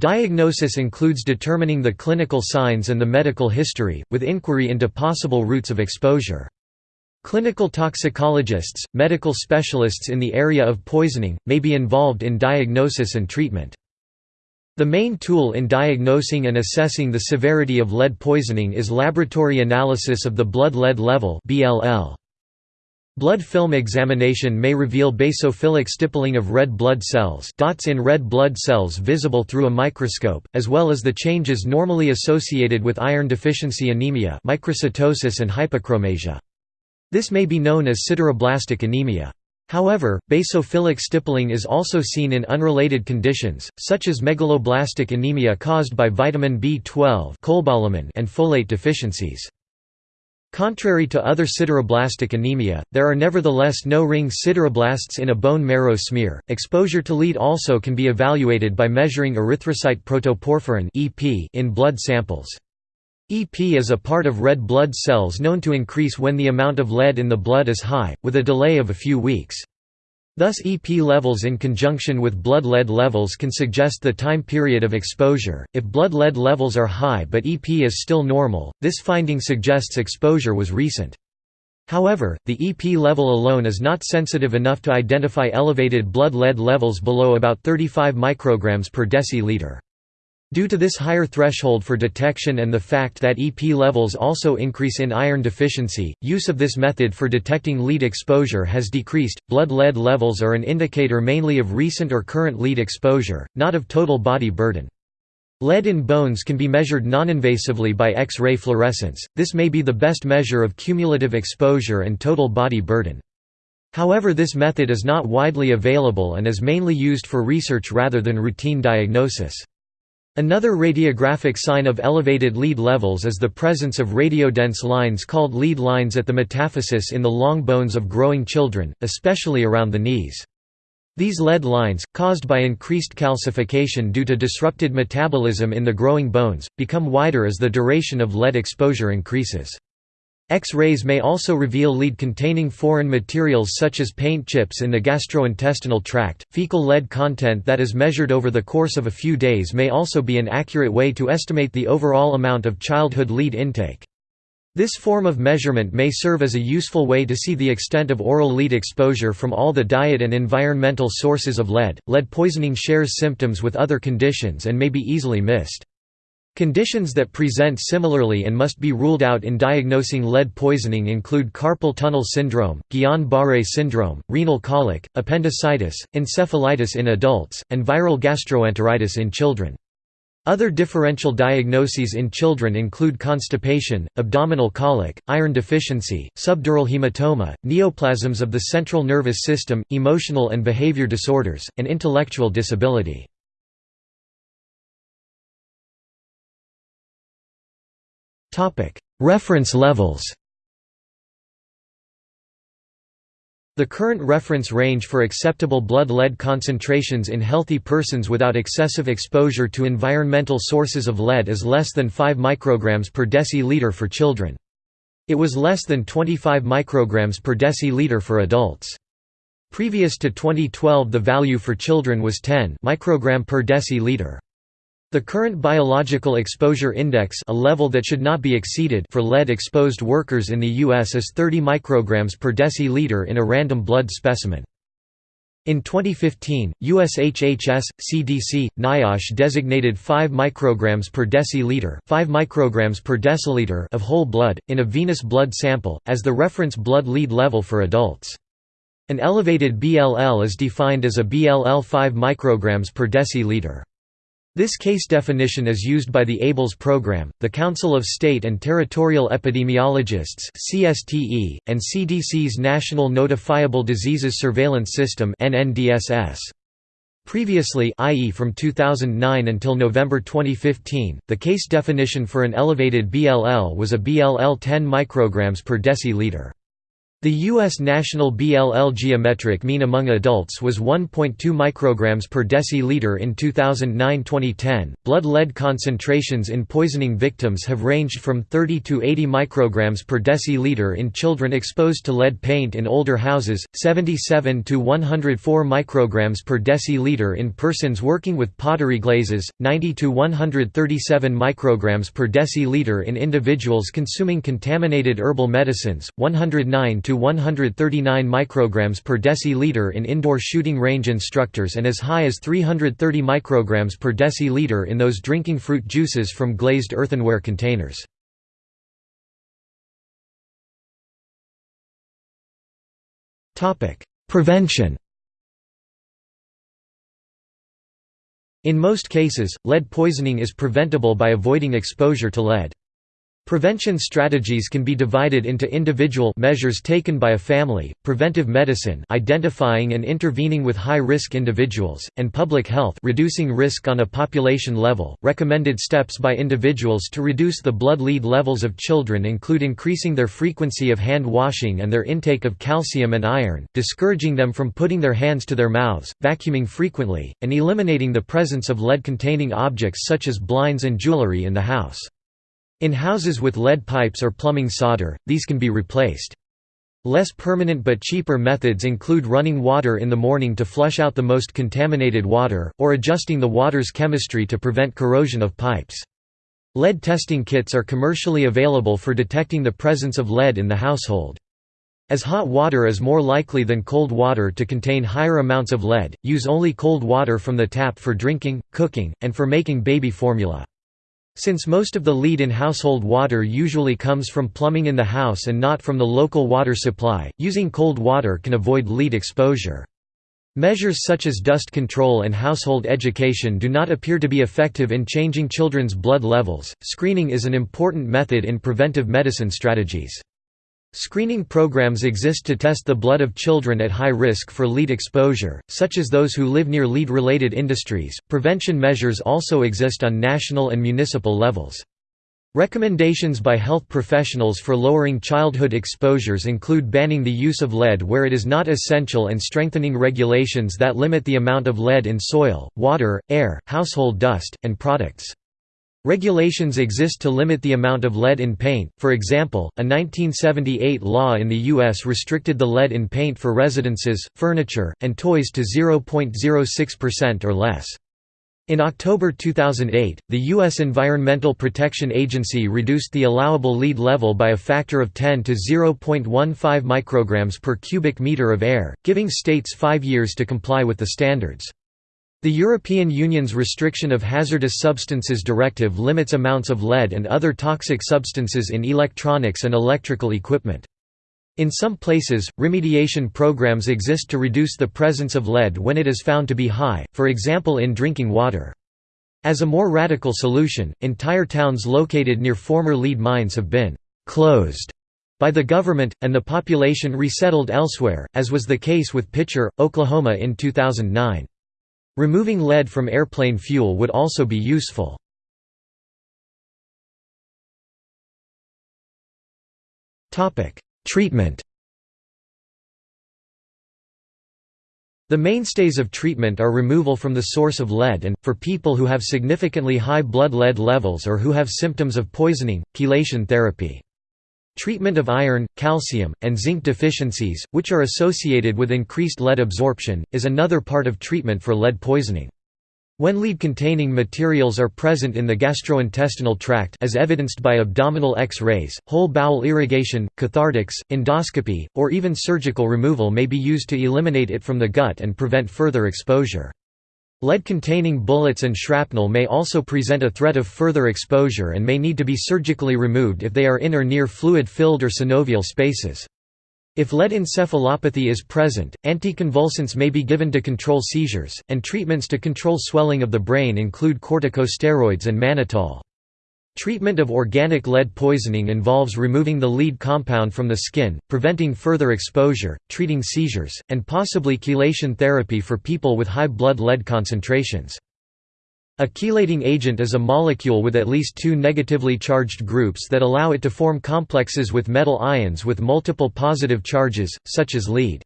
Diagnosis includes determining the clinical signs and the medical history, with inquiry into possible routes of exposure. Clinical toxicologists, medical specialists in the area of poisoning, may be involved in diagnosis and treatment. The main tool in diagnosing and assessing the severity of lead poisoning is laboratory analysis of the blood lead level BLL. Blood film examination may reveal basophilic stippling of red blood cells dots in red blood cells visible through a microscope, as well as the changes normally associated with iron deficiency anemia microcytosis and hypochromasia. This may be known as sideroblastic anemia. However, basophilic stippling is also seen in unrelated conditions, such as megaloblastic anemia caused by vitamin B12 and folate deficiencies. Contrary to other sideroblastic anemia, there are nevertheless no ring sideroblasts in a bone marrow smear. Exposure to lead also can be evaluated by measuring erythrocyte protoporphyrin (EP) in blood samples. EP is a part of red blood cells known to increase when the amount of lead in the blood is high, with a delay of a few weeks. Thus EP levels in conjunction with blood lead levels can suggest the time period of exposure. If blood lead levels are high but EP is still normal, this finding suggests exposure was recent. However, the EP level alone is not sensitive enough to identify elevated blood lead levels below about 35 micrograms per deciliter. Due to this higher threshold for detection and the fact that EP levels also increase in iron deficiency, use of this method for detecting lead exposure has decreased. Blood lead levels are an indicator mainly of recent or current lead exposure, not of total body burden. Lead in bones can be measured noninvasively by X-ray fluorescence, this may be the best measure of cumulative exposure and total body burden. However this method is not widely available and is mainly used for research rather than routine diagnosis. Another radiographic sign of elevated lead levels is the presence of radiodense lines called lead lines at the metaphysis in the long bones of growing children, especially around the knees. These lead lines, caused by increased calcification due to disrupted metabolism in the growing bones, become wider as the duration of lead exposure increases. X-rays may also reveal lead containing foreign materials such as paint chips in the gastrointestinal tract. Fecal lead content that is measured over the course of a few days may also be an accurate way to estimate the overall amount of childhood lead intake. This form of measurement may serve as a useful way to see the extent of oral lead exposure from all the diet and environmental sources of lead. Lead poisoning shares symptoms with other conditions and may be easily missed. Conditions that present similarly and must be ruled out in diagnosing lead poisoning include carpal tunnel syndrome, Guillain-Barré syndrome, renal colic, appendicitis, encephalitis in adults, and viral gastroenteritis in children. Other differential diagnoses in children include constipation, abdominal colic, iron deficiency, subdural hematoma, neoplasms of the central nervous system, emotional and behavior disorders, and intellectual disability. Reference levels The current reference range for acceptable blood lead concentrations in healthy persons without excessive exposure to environmental sources of lead is less than 5 micrograms per deciliter for children. It was less than 25 micrograms per deciliter for adults. Previous to 2012 the value for children was 10 microgram per deciliter. The current biological exposure index a level that should not be exceeded for lead-exposed workers in the U.S. is 30 micrograms per deciliter in a random blood specimen. In 2015, USHHS, CDC, NIOSH designated 5 micrograms per deciliter, 5 micrograms per deciliter of whole blood in a venous blood sample as the reference blood lead level for adults. An elevated BLL is defined as a BLL 5 micrograms per deciliter. This case definition is used by the ABLES program, the Council of State and Territorial Epidemiologists (CSTE), and CDC's National Notifiable Diseases Surveillance System (NNDSS). Previously, i.e. from 2009 until November 2015, the case definition for an elevated BLL was a BLL 10 micrograms per deciliter. The U.S. national BLL geometric mean among adults was 1.2 micrograms per deciliter in 2009-2010. Blood lead concentrations in poisoning victims have ranged from 30 to 80 micrograms per deciliter in children exposed to lead paint in older houses, 77 to 104 micrograms per deciliter in persons working with pottery glazes, 90 to 137 micrograms per deciliter in individuals consuming contaminated herbal medicines, 109 to 139 micrograms per deciliter in indoor shooting range instructors and as high as 330 micrograms per deciliter in those drinking fruit juices from glazed earthenware containers. Prevention In most cases, lead poisoning is preventable by avoiding exposure to lead. Prevention strategies can be divided into individual measures taken by a family, preventive medicine identifying and intervening with high-risk individuals, and public health reducing risk on a population level. Recommended steps by individuals to reduce the blood lead levels of children include increasing their frequency of hand washing and their intake of calcium and iron, discouraging them from putting their hands to their mouths, vacuuming frequently, and eliminating the presence of lead-containing objects such as blinds and jewelry in the house. In houses with lead pipes or plumbing solder, these can be replaced. Less permanent but cheaper methods include running water in the morning to flush out the most contaminated water, or adjusting the water's chemistry to prevent corrosion of pipes. Lead testing kits are commercially available for detecting the presence of lead in the household. As hot water is more likely than cold water to contain higher amounts of lead, use only cold water from the tap for drinking, cooking, and for making baby formula. Since most of the lead in household water usually comes from plumbing in the house and not from the local water supply, using cold water can avoid lead exposure. Measures such as dust control and household education do not appear to be effective in changing children's blood levels. Screening is an important method in preventive medicine strategies. Screening programs exist to test the blood of children at high risk for lead exposure, such as those who live near lead related industries. Prevention measures also exist on national and municipal levels. Recommendations by health professionals for lowering childhood exposures include banning the use of lead where it is not essential and strengthening regulations that limit the amount of lead in soil, water, air, household dust, and products. Regulations exist to limit the amount of lead in paint, for example, a 1978 law in the U.S. restricted the lead in paint for residences, furniture, and toys to 0.06% or less. In October 2008, the U.S. Environmental Protection Agency reduced the allowable lead level by a factor of 10 to 0.15 micrograms per cubic meter of air, giving states five years to comply with the standards. The European Union's Restriction of Hazardous Substances Directive limits amounts of lead and other toxic substances in electronics and electrical equipment. In some places, remediation programs exist to reduce the presence of lead when it is found to be high, for example in drinking water. As a more radical solution, entire towns located near former lead mines have been «closed» by the government, and the population resettled elsewhere, as was the case with Picher, Oklahoma in 2009. Removing lead from airplane fuel would also be useful. Treatment The mainstays of treatment are removal from the source of lead and, for people who have significantly high blood lead levels or who have symptoms of poisoning, chelation therapy. Treatment of iron, calcium, and zinc deficiencies, which are associated with increased lead absorption, is another part of treatment for lead poisoning. When lead-containing materials are present in the gastrointestinal tract as evidenced by abdominal X-rays, whole bowel irrigation, cathartics, endoscopy, or even surgical removal may be used to eliminate it from the gut and prevent further exposure. Lead-containing bullets and shrapnel may also present a threat of further exposure and may need to be surgically removed if they are in or near fluid-filled or synovial spaces. If lead encephalopathy is present, anticonvulsants may be given to control seizures, and treatments to control swelling of the brain include corticosteroids and mannitol. Treatment of organic lead poisoning involves removing the lead compound from the skin, preventing further exposure, treating seizures, and possibly chelation therapy for people with high blood lead concentrations. A chelating agent is a molecule with at least two negatively charged groups that allow it to form complexes with metal ions with multiple positive charges, such as lead.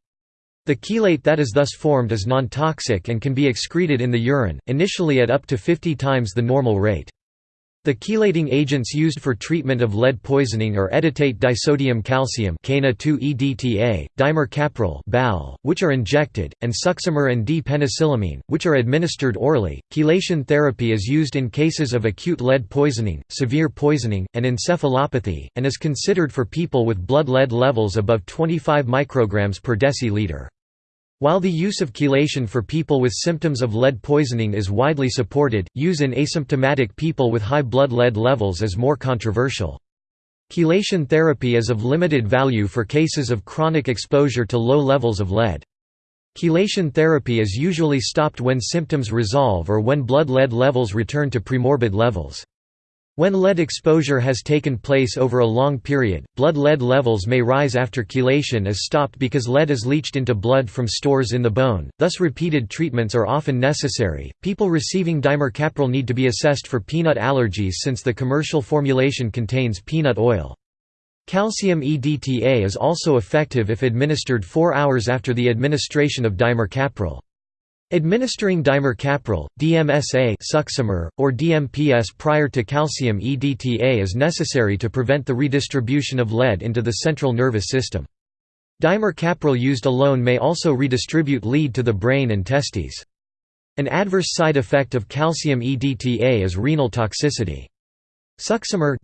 The chelate that is thus formed is non-toxic and can be excreted in the urine, initially at up to 50 times the normal rate. The chelating agents used for treatment of lead poisoning are edetate disodium calcium Cana-2-EDTA, dimercaprol (BAL), which are injected, and succimer and D-penicillamine, which are administered orally. Chelation therapy is used in cases of acute lead poisoning, severe poisoning, and encephalopathy, and is considered for people with blood lead levels above 25 micrograms per deciliter. While the use of chelation for people with symptoms of lead poisoning is widely supported, use in asymptomatic people with high blood lead levels is more controversial. Chelation therapy is of limited value for cases of chronic exposure to low levels of lead. Chelation therapy is usually stopped when symptoms resolve or when blood lead levels return to premorbid levels. When lead exposure has taken place over a long period, blood lead levels may rise after chelation is stopped because lead is leached into blood from stores in the bone, thus repeated treatments are often necessary. People receiving dimercaprol need to be assessed for peanut allergies since the commercial formulation contains peanut oil. Calcium EDTA is also effective if administered 4 hours after the administration of dimercaprol. Administering dimercaprol, DMSA succimer, or DMPS prior to calcium EDTA is necessary to prevent the redistribution of lead into the central nervous system. Dimercaprol used alone may also redistribute lead to the brain and testes. An adverse side effect of calcium EDTA is renal toxicity. Succimer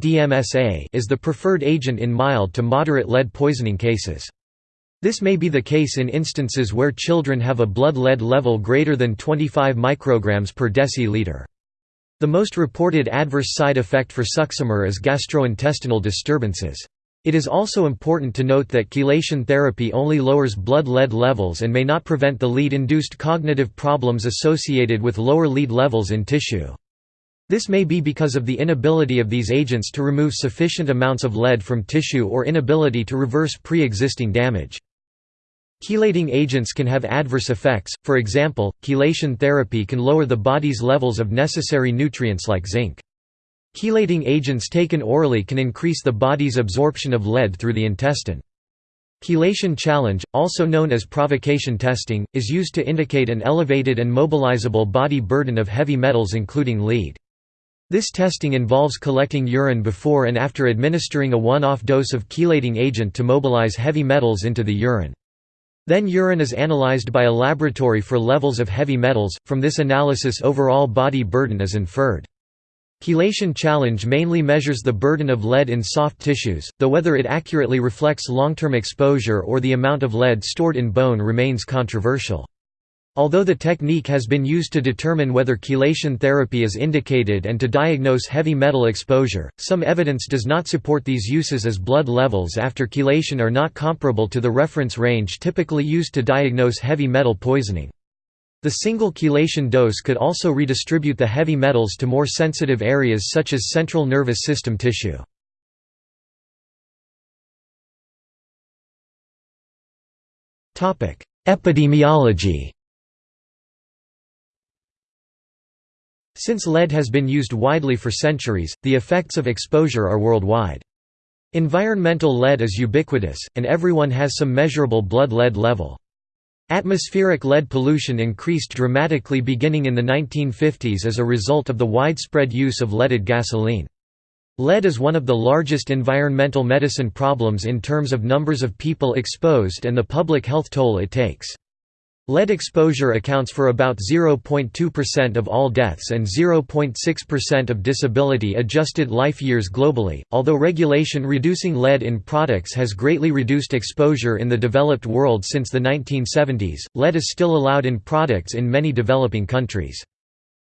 is the preferred agent in mild to moderate lead poisoning cases. This may be the case in instances where children have a blood lead level greater than 25 micrograms per deciliter. The most reported adverse side effect for succimer is gastrointestinal disturbances. It is also important to note that chelation therapy only lowers blood lead levels and may not prevent the lead-induced cognitive problems associated with lower lead levels in tissue. This may be because of the inability of these agents to remove sufficient amounts of lead from tissue or inability to reverse pre-existing damage. Chelating agents can have adverse effects, for example, chelation therapy can lower the body's levels of necessary nutrients like zinc. Chelating agents taken orally can increase the body's absorption of lead through the intestine. Chelation challenge, also known as provocation testing, is used to indicate an elevated and mobilizable body burden of heavy metals including lead. This testing involves collecting urine before and after administering a one-off dose of chelating agent to mobilize heavy metals into the urine. Then urine is analyzed by a laboratory for levels of heavy metals, from this analysis overall body burden is inferred. Chelation challenge mainly measures the burden of lead in soft tissues, though whether it accurately reflects long-term exposure or the amount of lead stored in bone remains controversial. Although the technique has been used to determine whether chelation therapy is indicated and to diagnose heavy metal exposure, some evidence does not support these uses as blood levels after chelation are not comparable to the reference range typically used to diagnose heavy metal poisoning. The single chelation dose could also redistribute the heavy metals to more sensitive areas such as central nervous system tissue. Epidemiology Since lead has been used widely for centuries, the effects of exposure are worldwide. Environmental lead is ubiquitous, and everyone has some measurable blood lead level. Atmospheric lead pollution increased dramatically beginning in the 1950s as a result of the widespread use of leaded gasoline. Lead is one of the largest environmental medicine problems in terms of numbers of people exposed and the public health toll it takes. Lead exposure accounts for about 0.2% of all deaths and 0.6% of disability adjusted life years globally. Although regulation reducing lead in products has greatly reduced exposure in the developed world since the 1970s, lead is still allowed in products in many developing countries.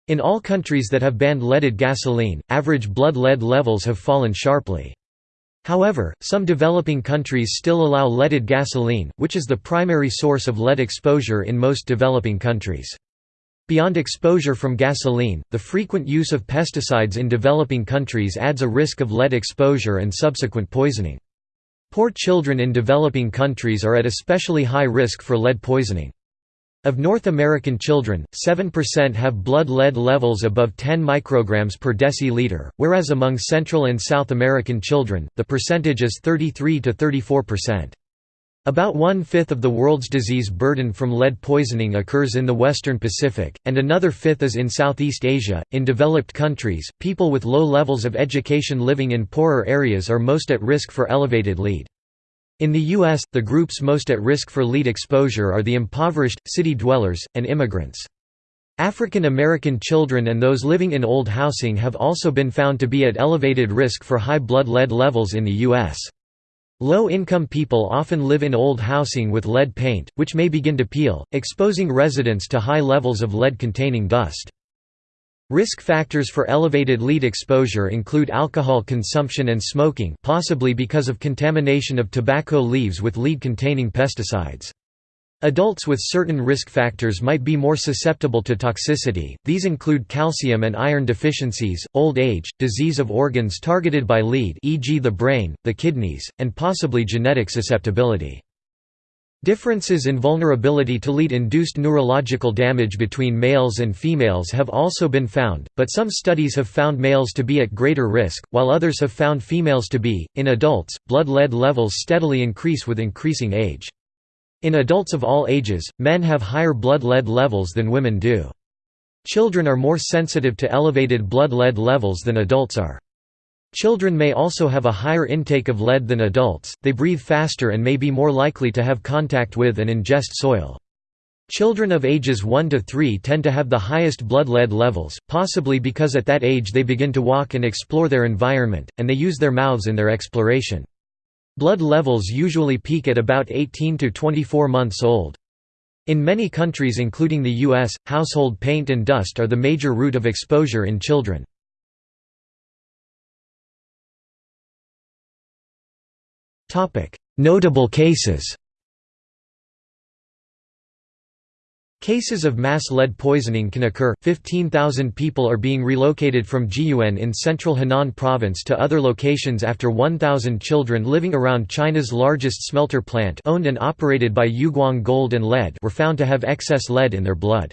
In all countries that have banned leaded gasoline, average blood lead levels have fallen sharply. However, some developing countries still allow leaded gasoline, which is the primary source of lead exposure in most developing countries. Beyond exposure from gasoline, the frequent use of pesticides in developing countries adds a risk of lead exposure and subsequent poisoning. Poor children in developing countries are at especially high risk for lead poisoning. Of North American children, 7% have blood lead levels above 10 micrograms per deciliter, whereas among Central and South American children, the percentage is 33 to 34%. About one-fifth of the world's disease burden from lead poisoning occurs in the western Pacific, and another fifth is in Southeast Asia. In developed countries, people with low levels of education living in poorer areas are most at risk for elevated lead. In the U.S., the groups most at risk for lead exposure are the impoverished, city dwellers, and immigrants. African American children and those living in old housing have also been found to be at elevated risk for high blood lead levels in the U.S. Low-income people often live in old housing with lead paint, which may begin to peel, exposing residents to high levels of lead-containing dust. Risk factors for elevated lead exposure include alcohol consumption and smoking possibly because of contamination of tobacco leaves with lead-containing pesticides. Adults with certain risk factors might be more susceptible to toxicity, these include calcium and iron deficiencies, old age, disease of organs targeted by lead e.g. the brain, the kidneys, and possibly genetic susceptibility. Differences in vulnerability to lead-induced neurological damage between males and females have also been found, but some studies have found males to be at greater risk, while others have found females to be. In adults, blood lead levels steadily increase with increasing age. In adults of all ages, men have higher blood lead levels than women do. Children are more sensitive to elevated blood lead levels than adults are. Children may also have a higher intake of lead than adults, they breathe faster and may be more likely to have contact with and ingest soil. Children of ages 1 to 3 tend to have the highest blood lead levels, possibly because at that age they begin to walk and explore their environment, and they use their mouths in their exploration. Blood levels usually peak at about 18 to 24 months old. In many countries including the US, household paint and dust are the major route of exposure in children. Notable cases Cases of mass lead poisoning can occur. 15,000 people are being relocated from Jiyuan in central Henan province to other locations after 1,000 children living around China's largest smelter plant owned and operated by Yuguang Gold and Lead were found to have excess lead in their blood.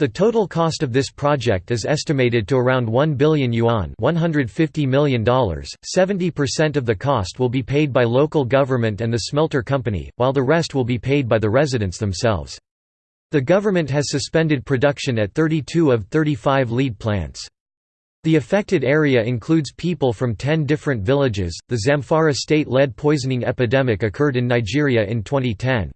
The total cost of this project is estimated to around 1 billion yuan $150 million. 70% of the cost will be paid by local government and the smelter company, while the rest will be paid by the residents themselves. The government has suspended production at 32 of 35 lead plants. The affected area includes people from 10 different villages. The Zamfara state lead poisoning epidemic occurred in Nigeria in 2010.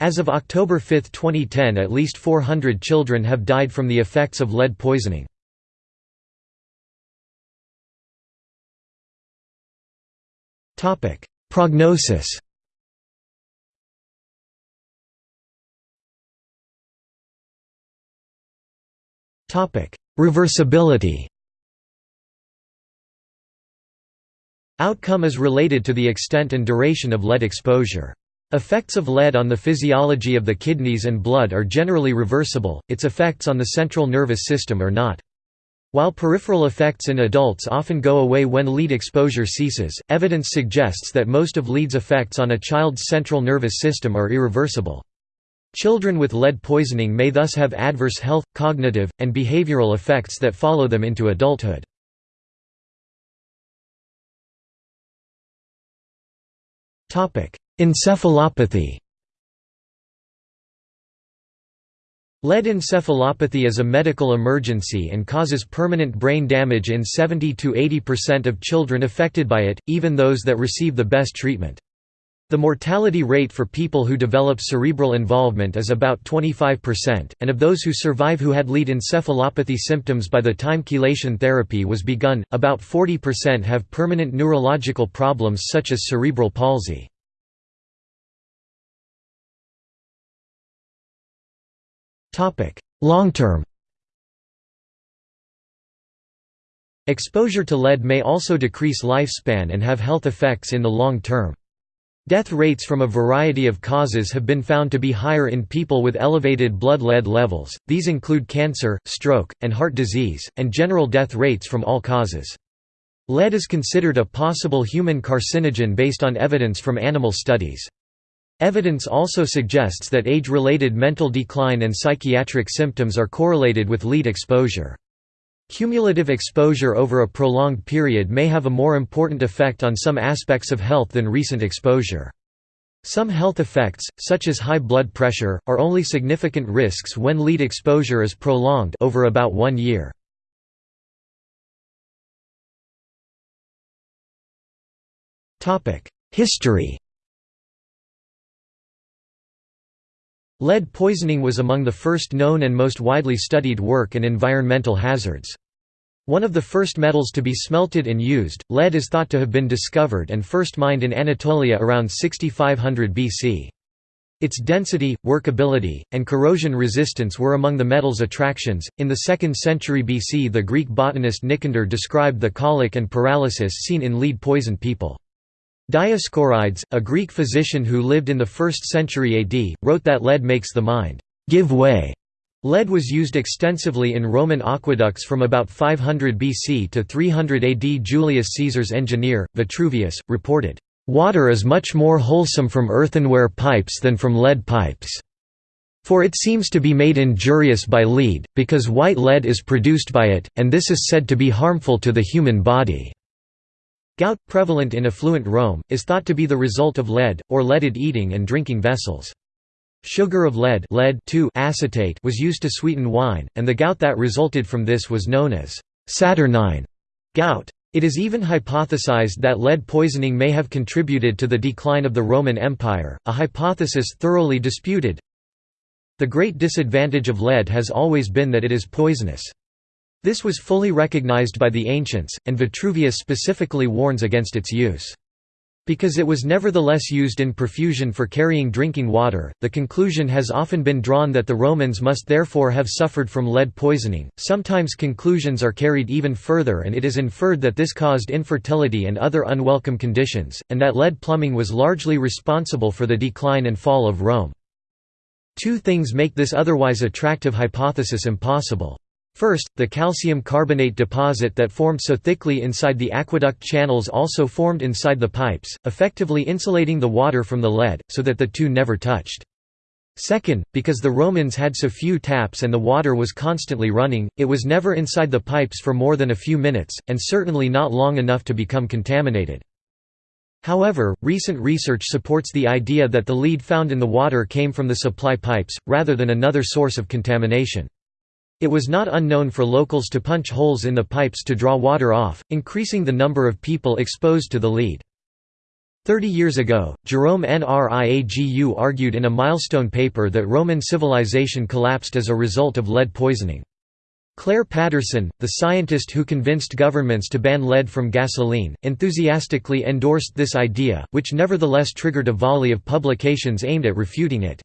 As of October 5, 2010, at least 400 children have died from the effects of lead poisoning. Prognosis Reversibility Outcome is related to the extent and duration of lead exposure. Effects of lead on the physiology of the kidneys and blood are generally reversible, its effects on the central nervous system are not. While peripheral effects in adults often go away when lead exposure ceases, evidence suggests that most of lead's effects on a child's central nervous system are irreversible. Children with lead poisoning may thus have adverse health, cognitive, and behavioral effects that follow them into adulthood. Encephalopathy Lead encephalopathy is a medical emergency and causes permanent brain damage in 70–80% of children affected by it, even those that receive the best treatment. The mortality rate for people who develop cerebral involvement is about 25%, and of those who survive who had lead encephalopathy symptoms by the time chelation therapy was begun, about 40% have permanent neurological problems such as cerebral palsy. Long term Exposure to lead may also decrease lifespan and have health effects in the long term. Death rates from a variety of causes have been found to be higher in people with elevated blood lead levels, these include cancer, stroke, and heart disease, and general death rates from all causes. Lead is considered a possible human carcinogen based on evidence from animal studies. Evidence also suggests that age-related mental decline and psychiatric symptoms are correlated with lead exposure. Cumulative exposure over a prolonged period may have a more important effect on some aspects of health than recent exposure. Some health effects, such as high blood pressure, are only significant risks when lead exposure is prolonged over about one year. History Lead poisoning was among the first known and most widely studied work and environmental hazards. One of the first metals to be smelted and used, lead is thought to have been discovered and first mined in Anatolia around 6500 BC. Its density, workability, and corrosion resistance were among the metal's attractions. In the 2nd century BC, the Greek botanist Nicander described the colic and paralysis seen in lead poisoned people. Dioscorides, a Greek physician who lived in the 1st century AD, wrote that lead makes the mind give way. Lead was used extensively in Roman aqueducts from about 500 BC to 300 AD. Julius Caesar's engineer, Vitruvius, reported, "...water is much more wholesome from earthenware pipes than from lead pipes. For it seems to be made injurious by lead, because white lead is produced by it, and this is said to be harmful to the human body." Gout, prevalent in affluent Rome, is thought to be the result of lead, or leaded eating and drinking vessels. Sugar of lead, lead acetate was used to sweeten wine, and the gout that resulted from this was known as «saturnine» gout. It is even hypothesized that lead poisoning may have contributed to the decline of the Roman Empire, a hypothesis thoroughly disputed. The great disadvantage of lead has always been that it is poisonous. This was fully recognized by the ancients, and Vitruvius specifically warns against its use. Because it was nevertheless used in profusion for carrying drinking water, the conclusion has often been drawn that the Romans must therefore have suffered from lead poisoning. Sometimes conclusions are carried even further and it is inferred that this caused infertility and other unwelcome conditions, and that lead plumbing was largely responsible for the decline and fall of Rome. Two things make this otherwise attractive hypothesis impossible. First, the calcium carbonate deposit that formed so thickly inside the aqueduct channels also formed inside the pipes, effectively insulating the water from the lead, so that the two never touched. Second, because the Romans had so few taps and the water was constantly running, it was never inside the pipes for more than a few minutes, and certainly not long enough to become contaminated. However, recent research supports the idea that the lead found in the water came from the supply pipes, rather than another source of contamination. It was not unknown for locals to punch holes in the pipes to draw water off, increasing the number of people exposed to the lead. Thirty years ago, Jerome Nriagu argued in a milestone paper that Roman civilization collapsed as a result of lead poisoning. Clair Patterson, the scientist who convinced governments to ban lead from gasoline, enthusiastically endorsed this idea, which nevertheless triggered a volley of publications aimed at refuting it.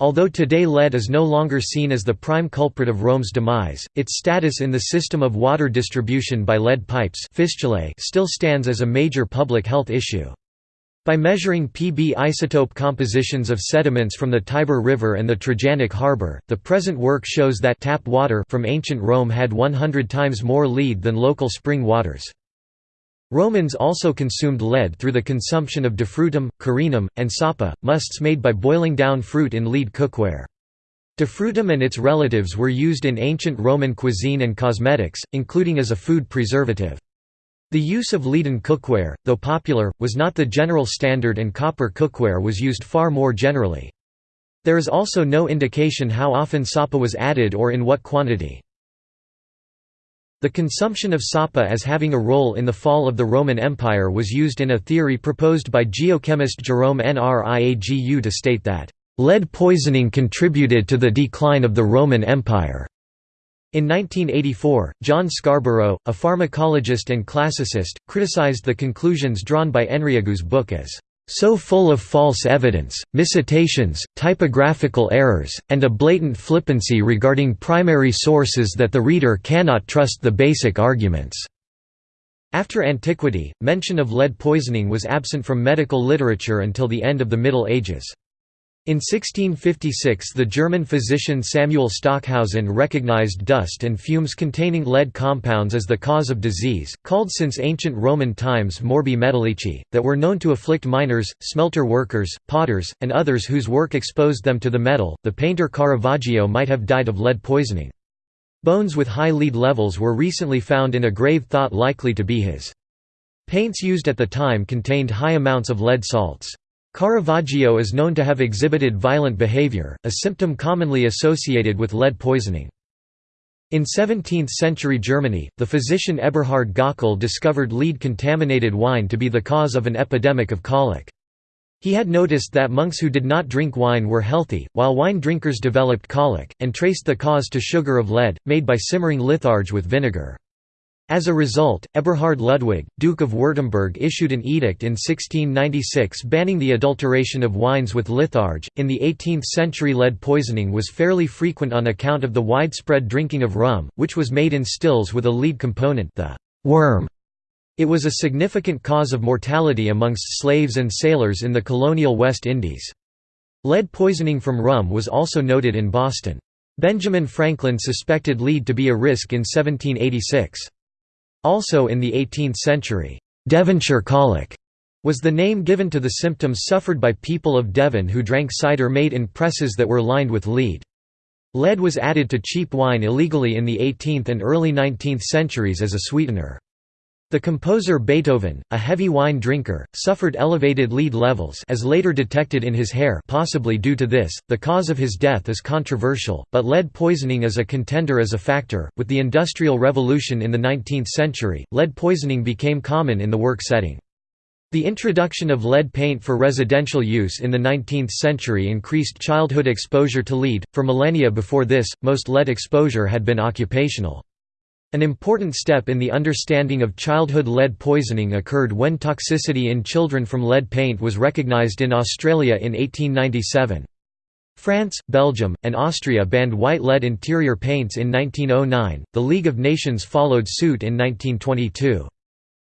Although today lead is no longer seen as the prime culprit of Rome's demise, its status in the system of water distribution by lead pipes still stands as a major public health issue. By measuring Pb isotope compositions of sediments from the Tiber River and the Trajanic Harbor, the present work shows that tap water from ancient Rome had 100 times more lead than local spring waters. Romans also consumed lead through the consumption of defrutum, carenum, and sapa, musts made by boiling down fruit in lead cookware. Defrutum and its relatives were used in ancient Roman cuisine and cosmetics, including as a food preservative. The use of leaden cookware, though popular, was not the general standard and copper cookware was used far more generally. There is also no indication how often sapa was added or in what quantity. The consumption of sapa as having a role in the fall of the Roman Empire was used in a theory proposed by geochemist Jerome Nriagu to state that, "...lead poisoning contributed to the decline of the Roman Empire." In 1984, John Scarborough, a pharmacologist and classicist, criticized the conclusions drawn by Nriagu's book as so full of false evidence, miscitations, typographical errors, and a blatant flippancy regarding primary sources that the reader cannot trust the basic arguments." After antiquity, mention of lead poisoning was absent from medical literature until the end of the Middle Ages. In 1656 the German physician Samuel Stockhausen recognized dust and fumes containing lead compounds as the cause of disease, called since ancient Roman times morbi metallici, that were known to afflict miners, smelter workers, potters, and others whose work exposed them to the metal. The painter Caravaggio might have died of lead poisoning. Bones with high lead levels were recently found in a grave thought likely to be his. Paints used at the time contained high amounts of lead salts. Caravaggio is known to have exhibited violent behavior, a symptom commonly associated with lead poisoning. In 17th-century Germany, the physician Eberhard Gockel discovered lead-contaminated wine to be the cause of an epidemic of colic. He had noticed that monks who did not drink wine were healthy, while wine drinkers developed colic, and traced the cause to sugar of lead, made by simmering litharge with vinegar. As a result, Eberhard Ludwig, Duke of Württemberg issued an edict in 1696 banning the adulteration of wines with litharge. In the 18th century, lead poisoning was fairly frequent on account of the widespread drinking of rum, which was made in stills with a lead component, the worm. It was a significant cause of mortality amongst slaves and sailors in the colonial West Indies. Lead poisoning from rum was also noted in Boston. Benjamin Franklin suspected lead to be a risk in 1786. Also in the 18th century, Devonshire colic was the name given to the symptoms suffered by people of Devon who drank cider made in presses that were lined with lead. Lead was added to cheap wine illegally in the 18th and early 19th centuries as a sweetener. The composer Beethoven, a heavy wine drinker, suffered elevated lead levels as later detected in his hair possibly due to this. The cause of his death is controversial, but lead poisoning is a contender as a factor. With the Industrial Revolution in the 19th century, lead poisoning became common in the work setting. The introduction of lead paint for residential use in the 19th century increased childhood exposure to lead. For millennia before this, most lead exposure had been occupational. An important step in the understanding of childhood lead poisoning occurred when toxicity in children from lead paint was recognized in Australia in 1897. France, Belgium, and Austria banned white lead interior paints in 1909, the League of Nations followed suit in 1922.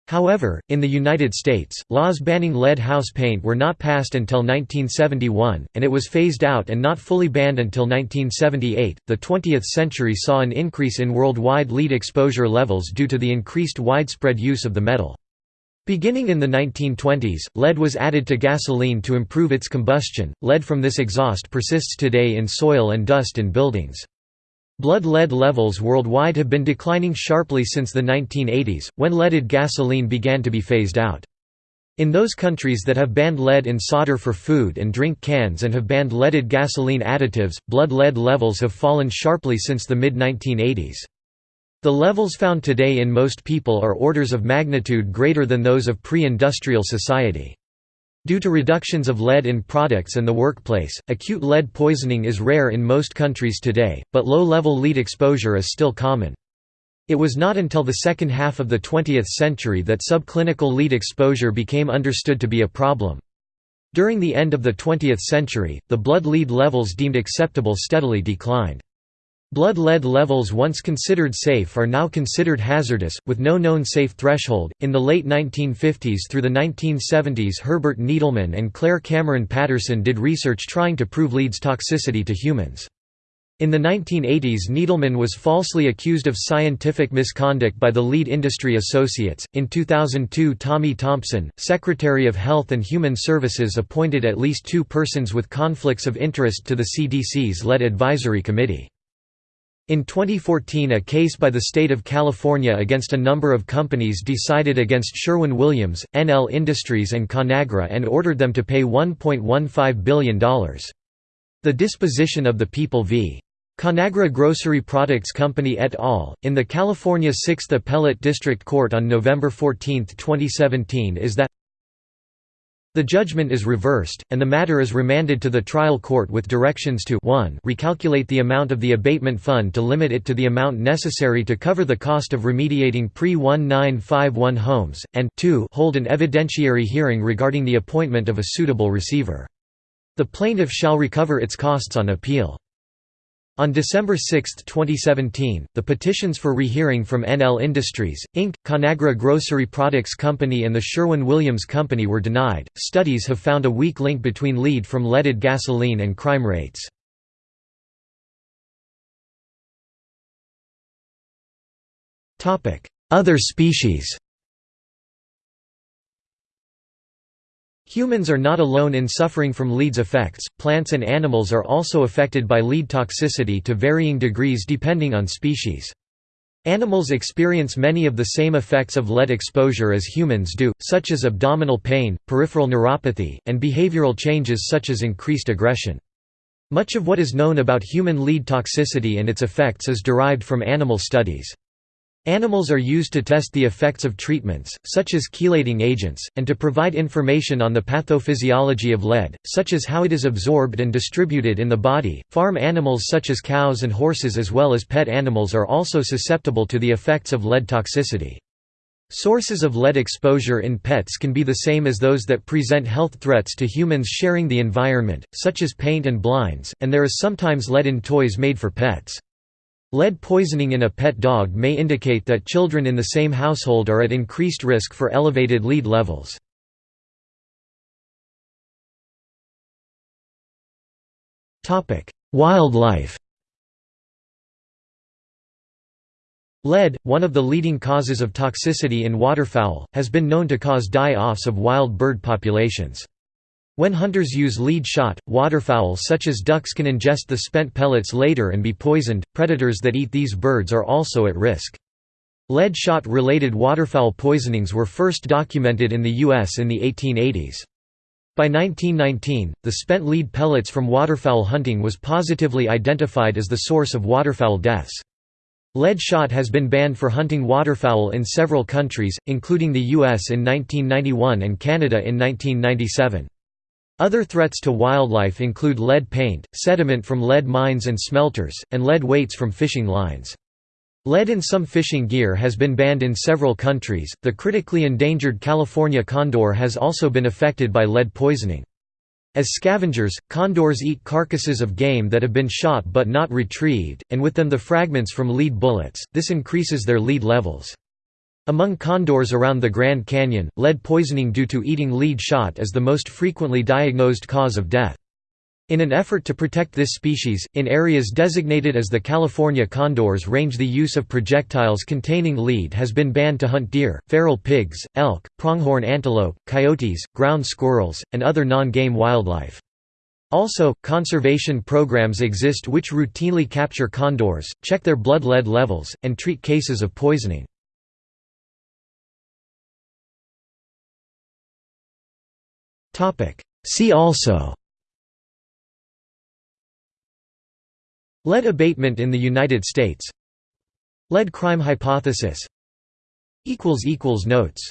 However, in the United States, laws banning lead house paint were not passed until 1971, and it was phased out and not fully banned until 1978. The 20th century saw an increase in worldwide lead exposure levels due to the increased widespread use of the metal. Beginning in the 1920s, lead was added to gasoline to improve its combustion. Lead from this exhaust persists today in soil and dust in buildings. Blood lead levels worldwide have been declining sharply since the 1980s, when leaded gasoline began to be phased out. In those countries that have banned lead in solder for food and drink cans and have banned leaded gasoline additives, blood lead levels have fallen sharply since the mid-1980s. The levels found today in most people are orders of magnitude greater than those of pre-industrial society. Due to reductions of lead in products and the workplace, acute lead poisoning is rare in most countries today, but low-level lead exposure is still common. It was not until the second half of the 20th century that subclinical lead exposure became understood to be a problem. During the end of the 20th century, the blood lead levels deemed acceptable steadily declined. Blood lead levels once considered safe are now considered hazardous, with no known safe threshold. In the late 1950s through the 1970s, Herbert Needleman and Clair Cameron Patterson did research trying to prove lead's toxicity to humans. In the 1980s, Needleman was falsely accused of scientific misconduct by the lead industry associates. In 2002, Tommy Thompson, Secretary of Health and Human Services, appointed at least two persons with conflicts of interest to the CDC's lead advisory committee. In 2014 a case by the state of California against a number of companies decided against Sherwin-Williams, NL Industries and Conagra and ordered them to pay $1.15 billion. The disposition of the People v. Conagra Grocery Products Company et al., in the California 6th Appellate District Court on November 14, 2017 is that the judgment is reversed, and the matter is remanded to the trial court with directions to 1 recalculate the amount of the abatement fund to limit it to the amount necessary to cover the cost of remediating pre-1951 homes, and 2 hold an evidentiary hearing regarding the appointment of a suitable receiver. The plaintiff shall recover its costs on appeal. On December 6, 2017, the petitions for rehearing from NL Industries, Inc., Conagra Grocery Products Company, and the Sherwin Williams Company were denied. Studies have found a weak link between lead from leaded gasoline and crime rates. Other species Humans are not alone in suffering from lead's effects, plants and animals are also affected by lead toxicity to varying degrees depending on species. Animals experience many of the same effects of lead exposure as humans do, such as abdominal pain, peripheral neuropathy, and behavioral changes such as increased aggression. Much of what is known about human lead toxicity and its effects is derived from animal studies. Animals are used to test the effects of treatments, such as chelating agents, and to provide information on the pathophysiology of lead, such as how it is absorbed and distributed in the body. Farm animals such as cows and horses, as well as pet animals, are also susceptible to the effects of lead toxicity. Sources of lead exposure in pets can be the same as those that present health threats to humans sharing the environment, such as paint and blinds, and there is sometimes lead in toys made for pets. Lead poisoning in a pet dog may indicate that children in the same household are at increased risk for elevated lead levels. Wildlife Lead, one of the leading causes of toxicity in waterfowl, has been known to cause die-offs of wild bird populations. When hunters use lead shot, waterfowl such as ducks can ingest the spent pellets later and be poisoned. Predators that eat these birds are also at risk. Lead shot related waterfowl poisonings were first documented in the U.S. in the 1880s. By 1919, the spent lead pellets from waterfowl hunting was positively identified as the source of waterfowl deaths. Lead shot has been banned for hunting waterfowl in several countries, including the US in 1991 and Canada in 1997. Other threats to wildlife include lead paint, sediment from lead mines and smelters, and lead weights from fishing lines. Lead in some fishing gear has been banned in several countries. The critically endangered California condor has also been affected by lead poisoning. As scavengers, condors eat carcasses of game that have been shot but not retrieved, and with them the fragments from lead bullets, this increases their lead levels. Among condors around the Grand Canyon, lead poisoning due to eating lead shot is the most frequently diagnosed cause of death. In an effort to protect this species, in areas designated as the California condors range the use of projectiles containing lead has been banned to hunt deer, feral pigs, elk, pronghorn antelope, coyotes, ground squirrels, and other non-game wildlife. Also, conservation programs exist which routinely capture condors, check their blood lead levels, and treat cases of poisoning. See also. Lead abatement in the United States. Lead crime hypothesis. Notes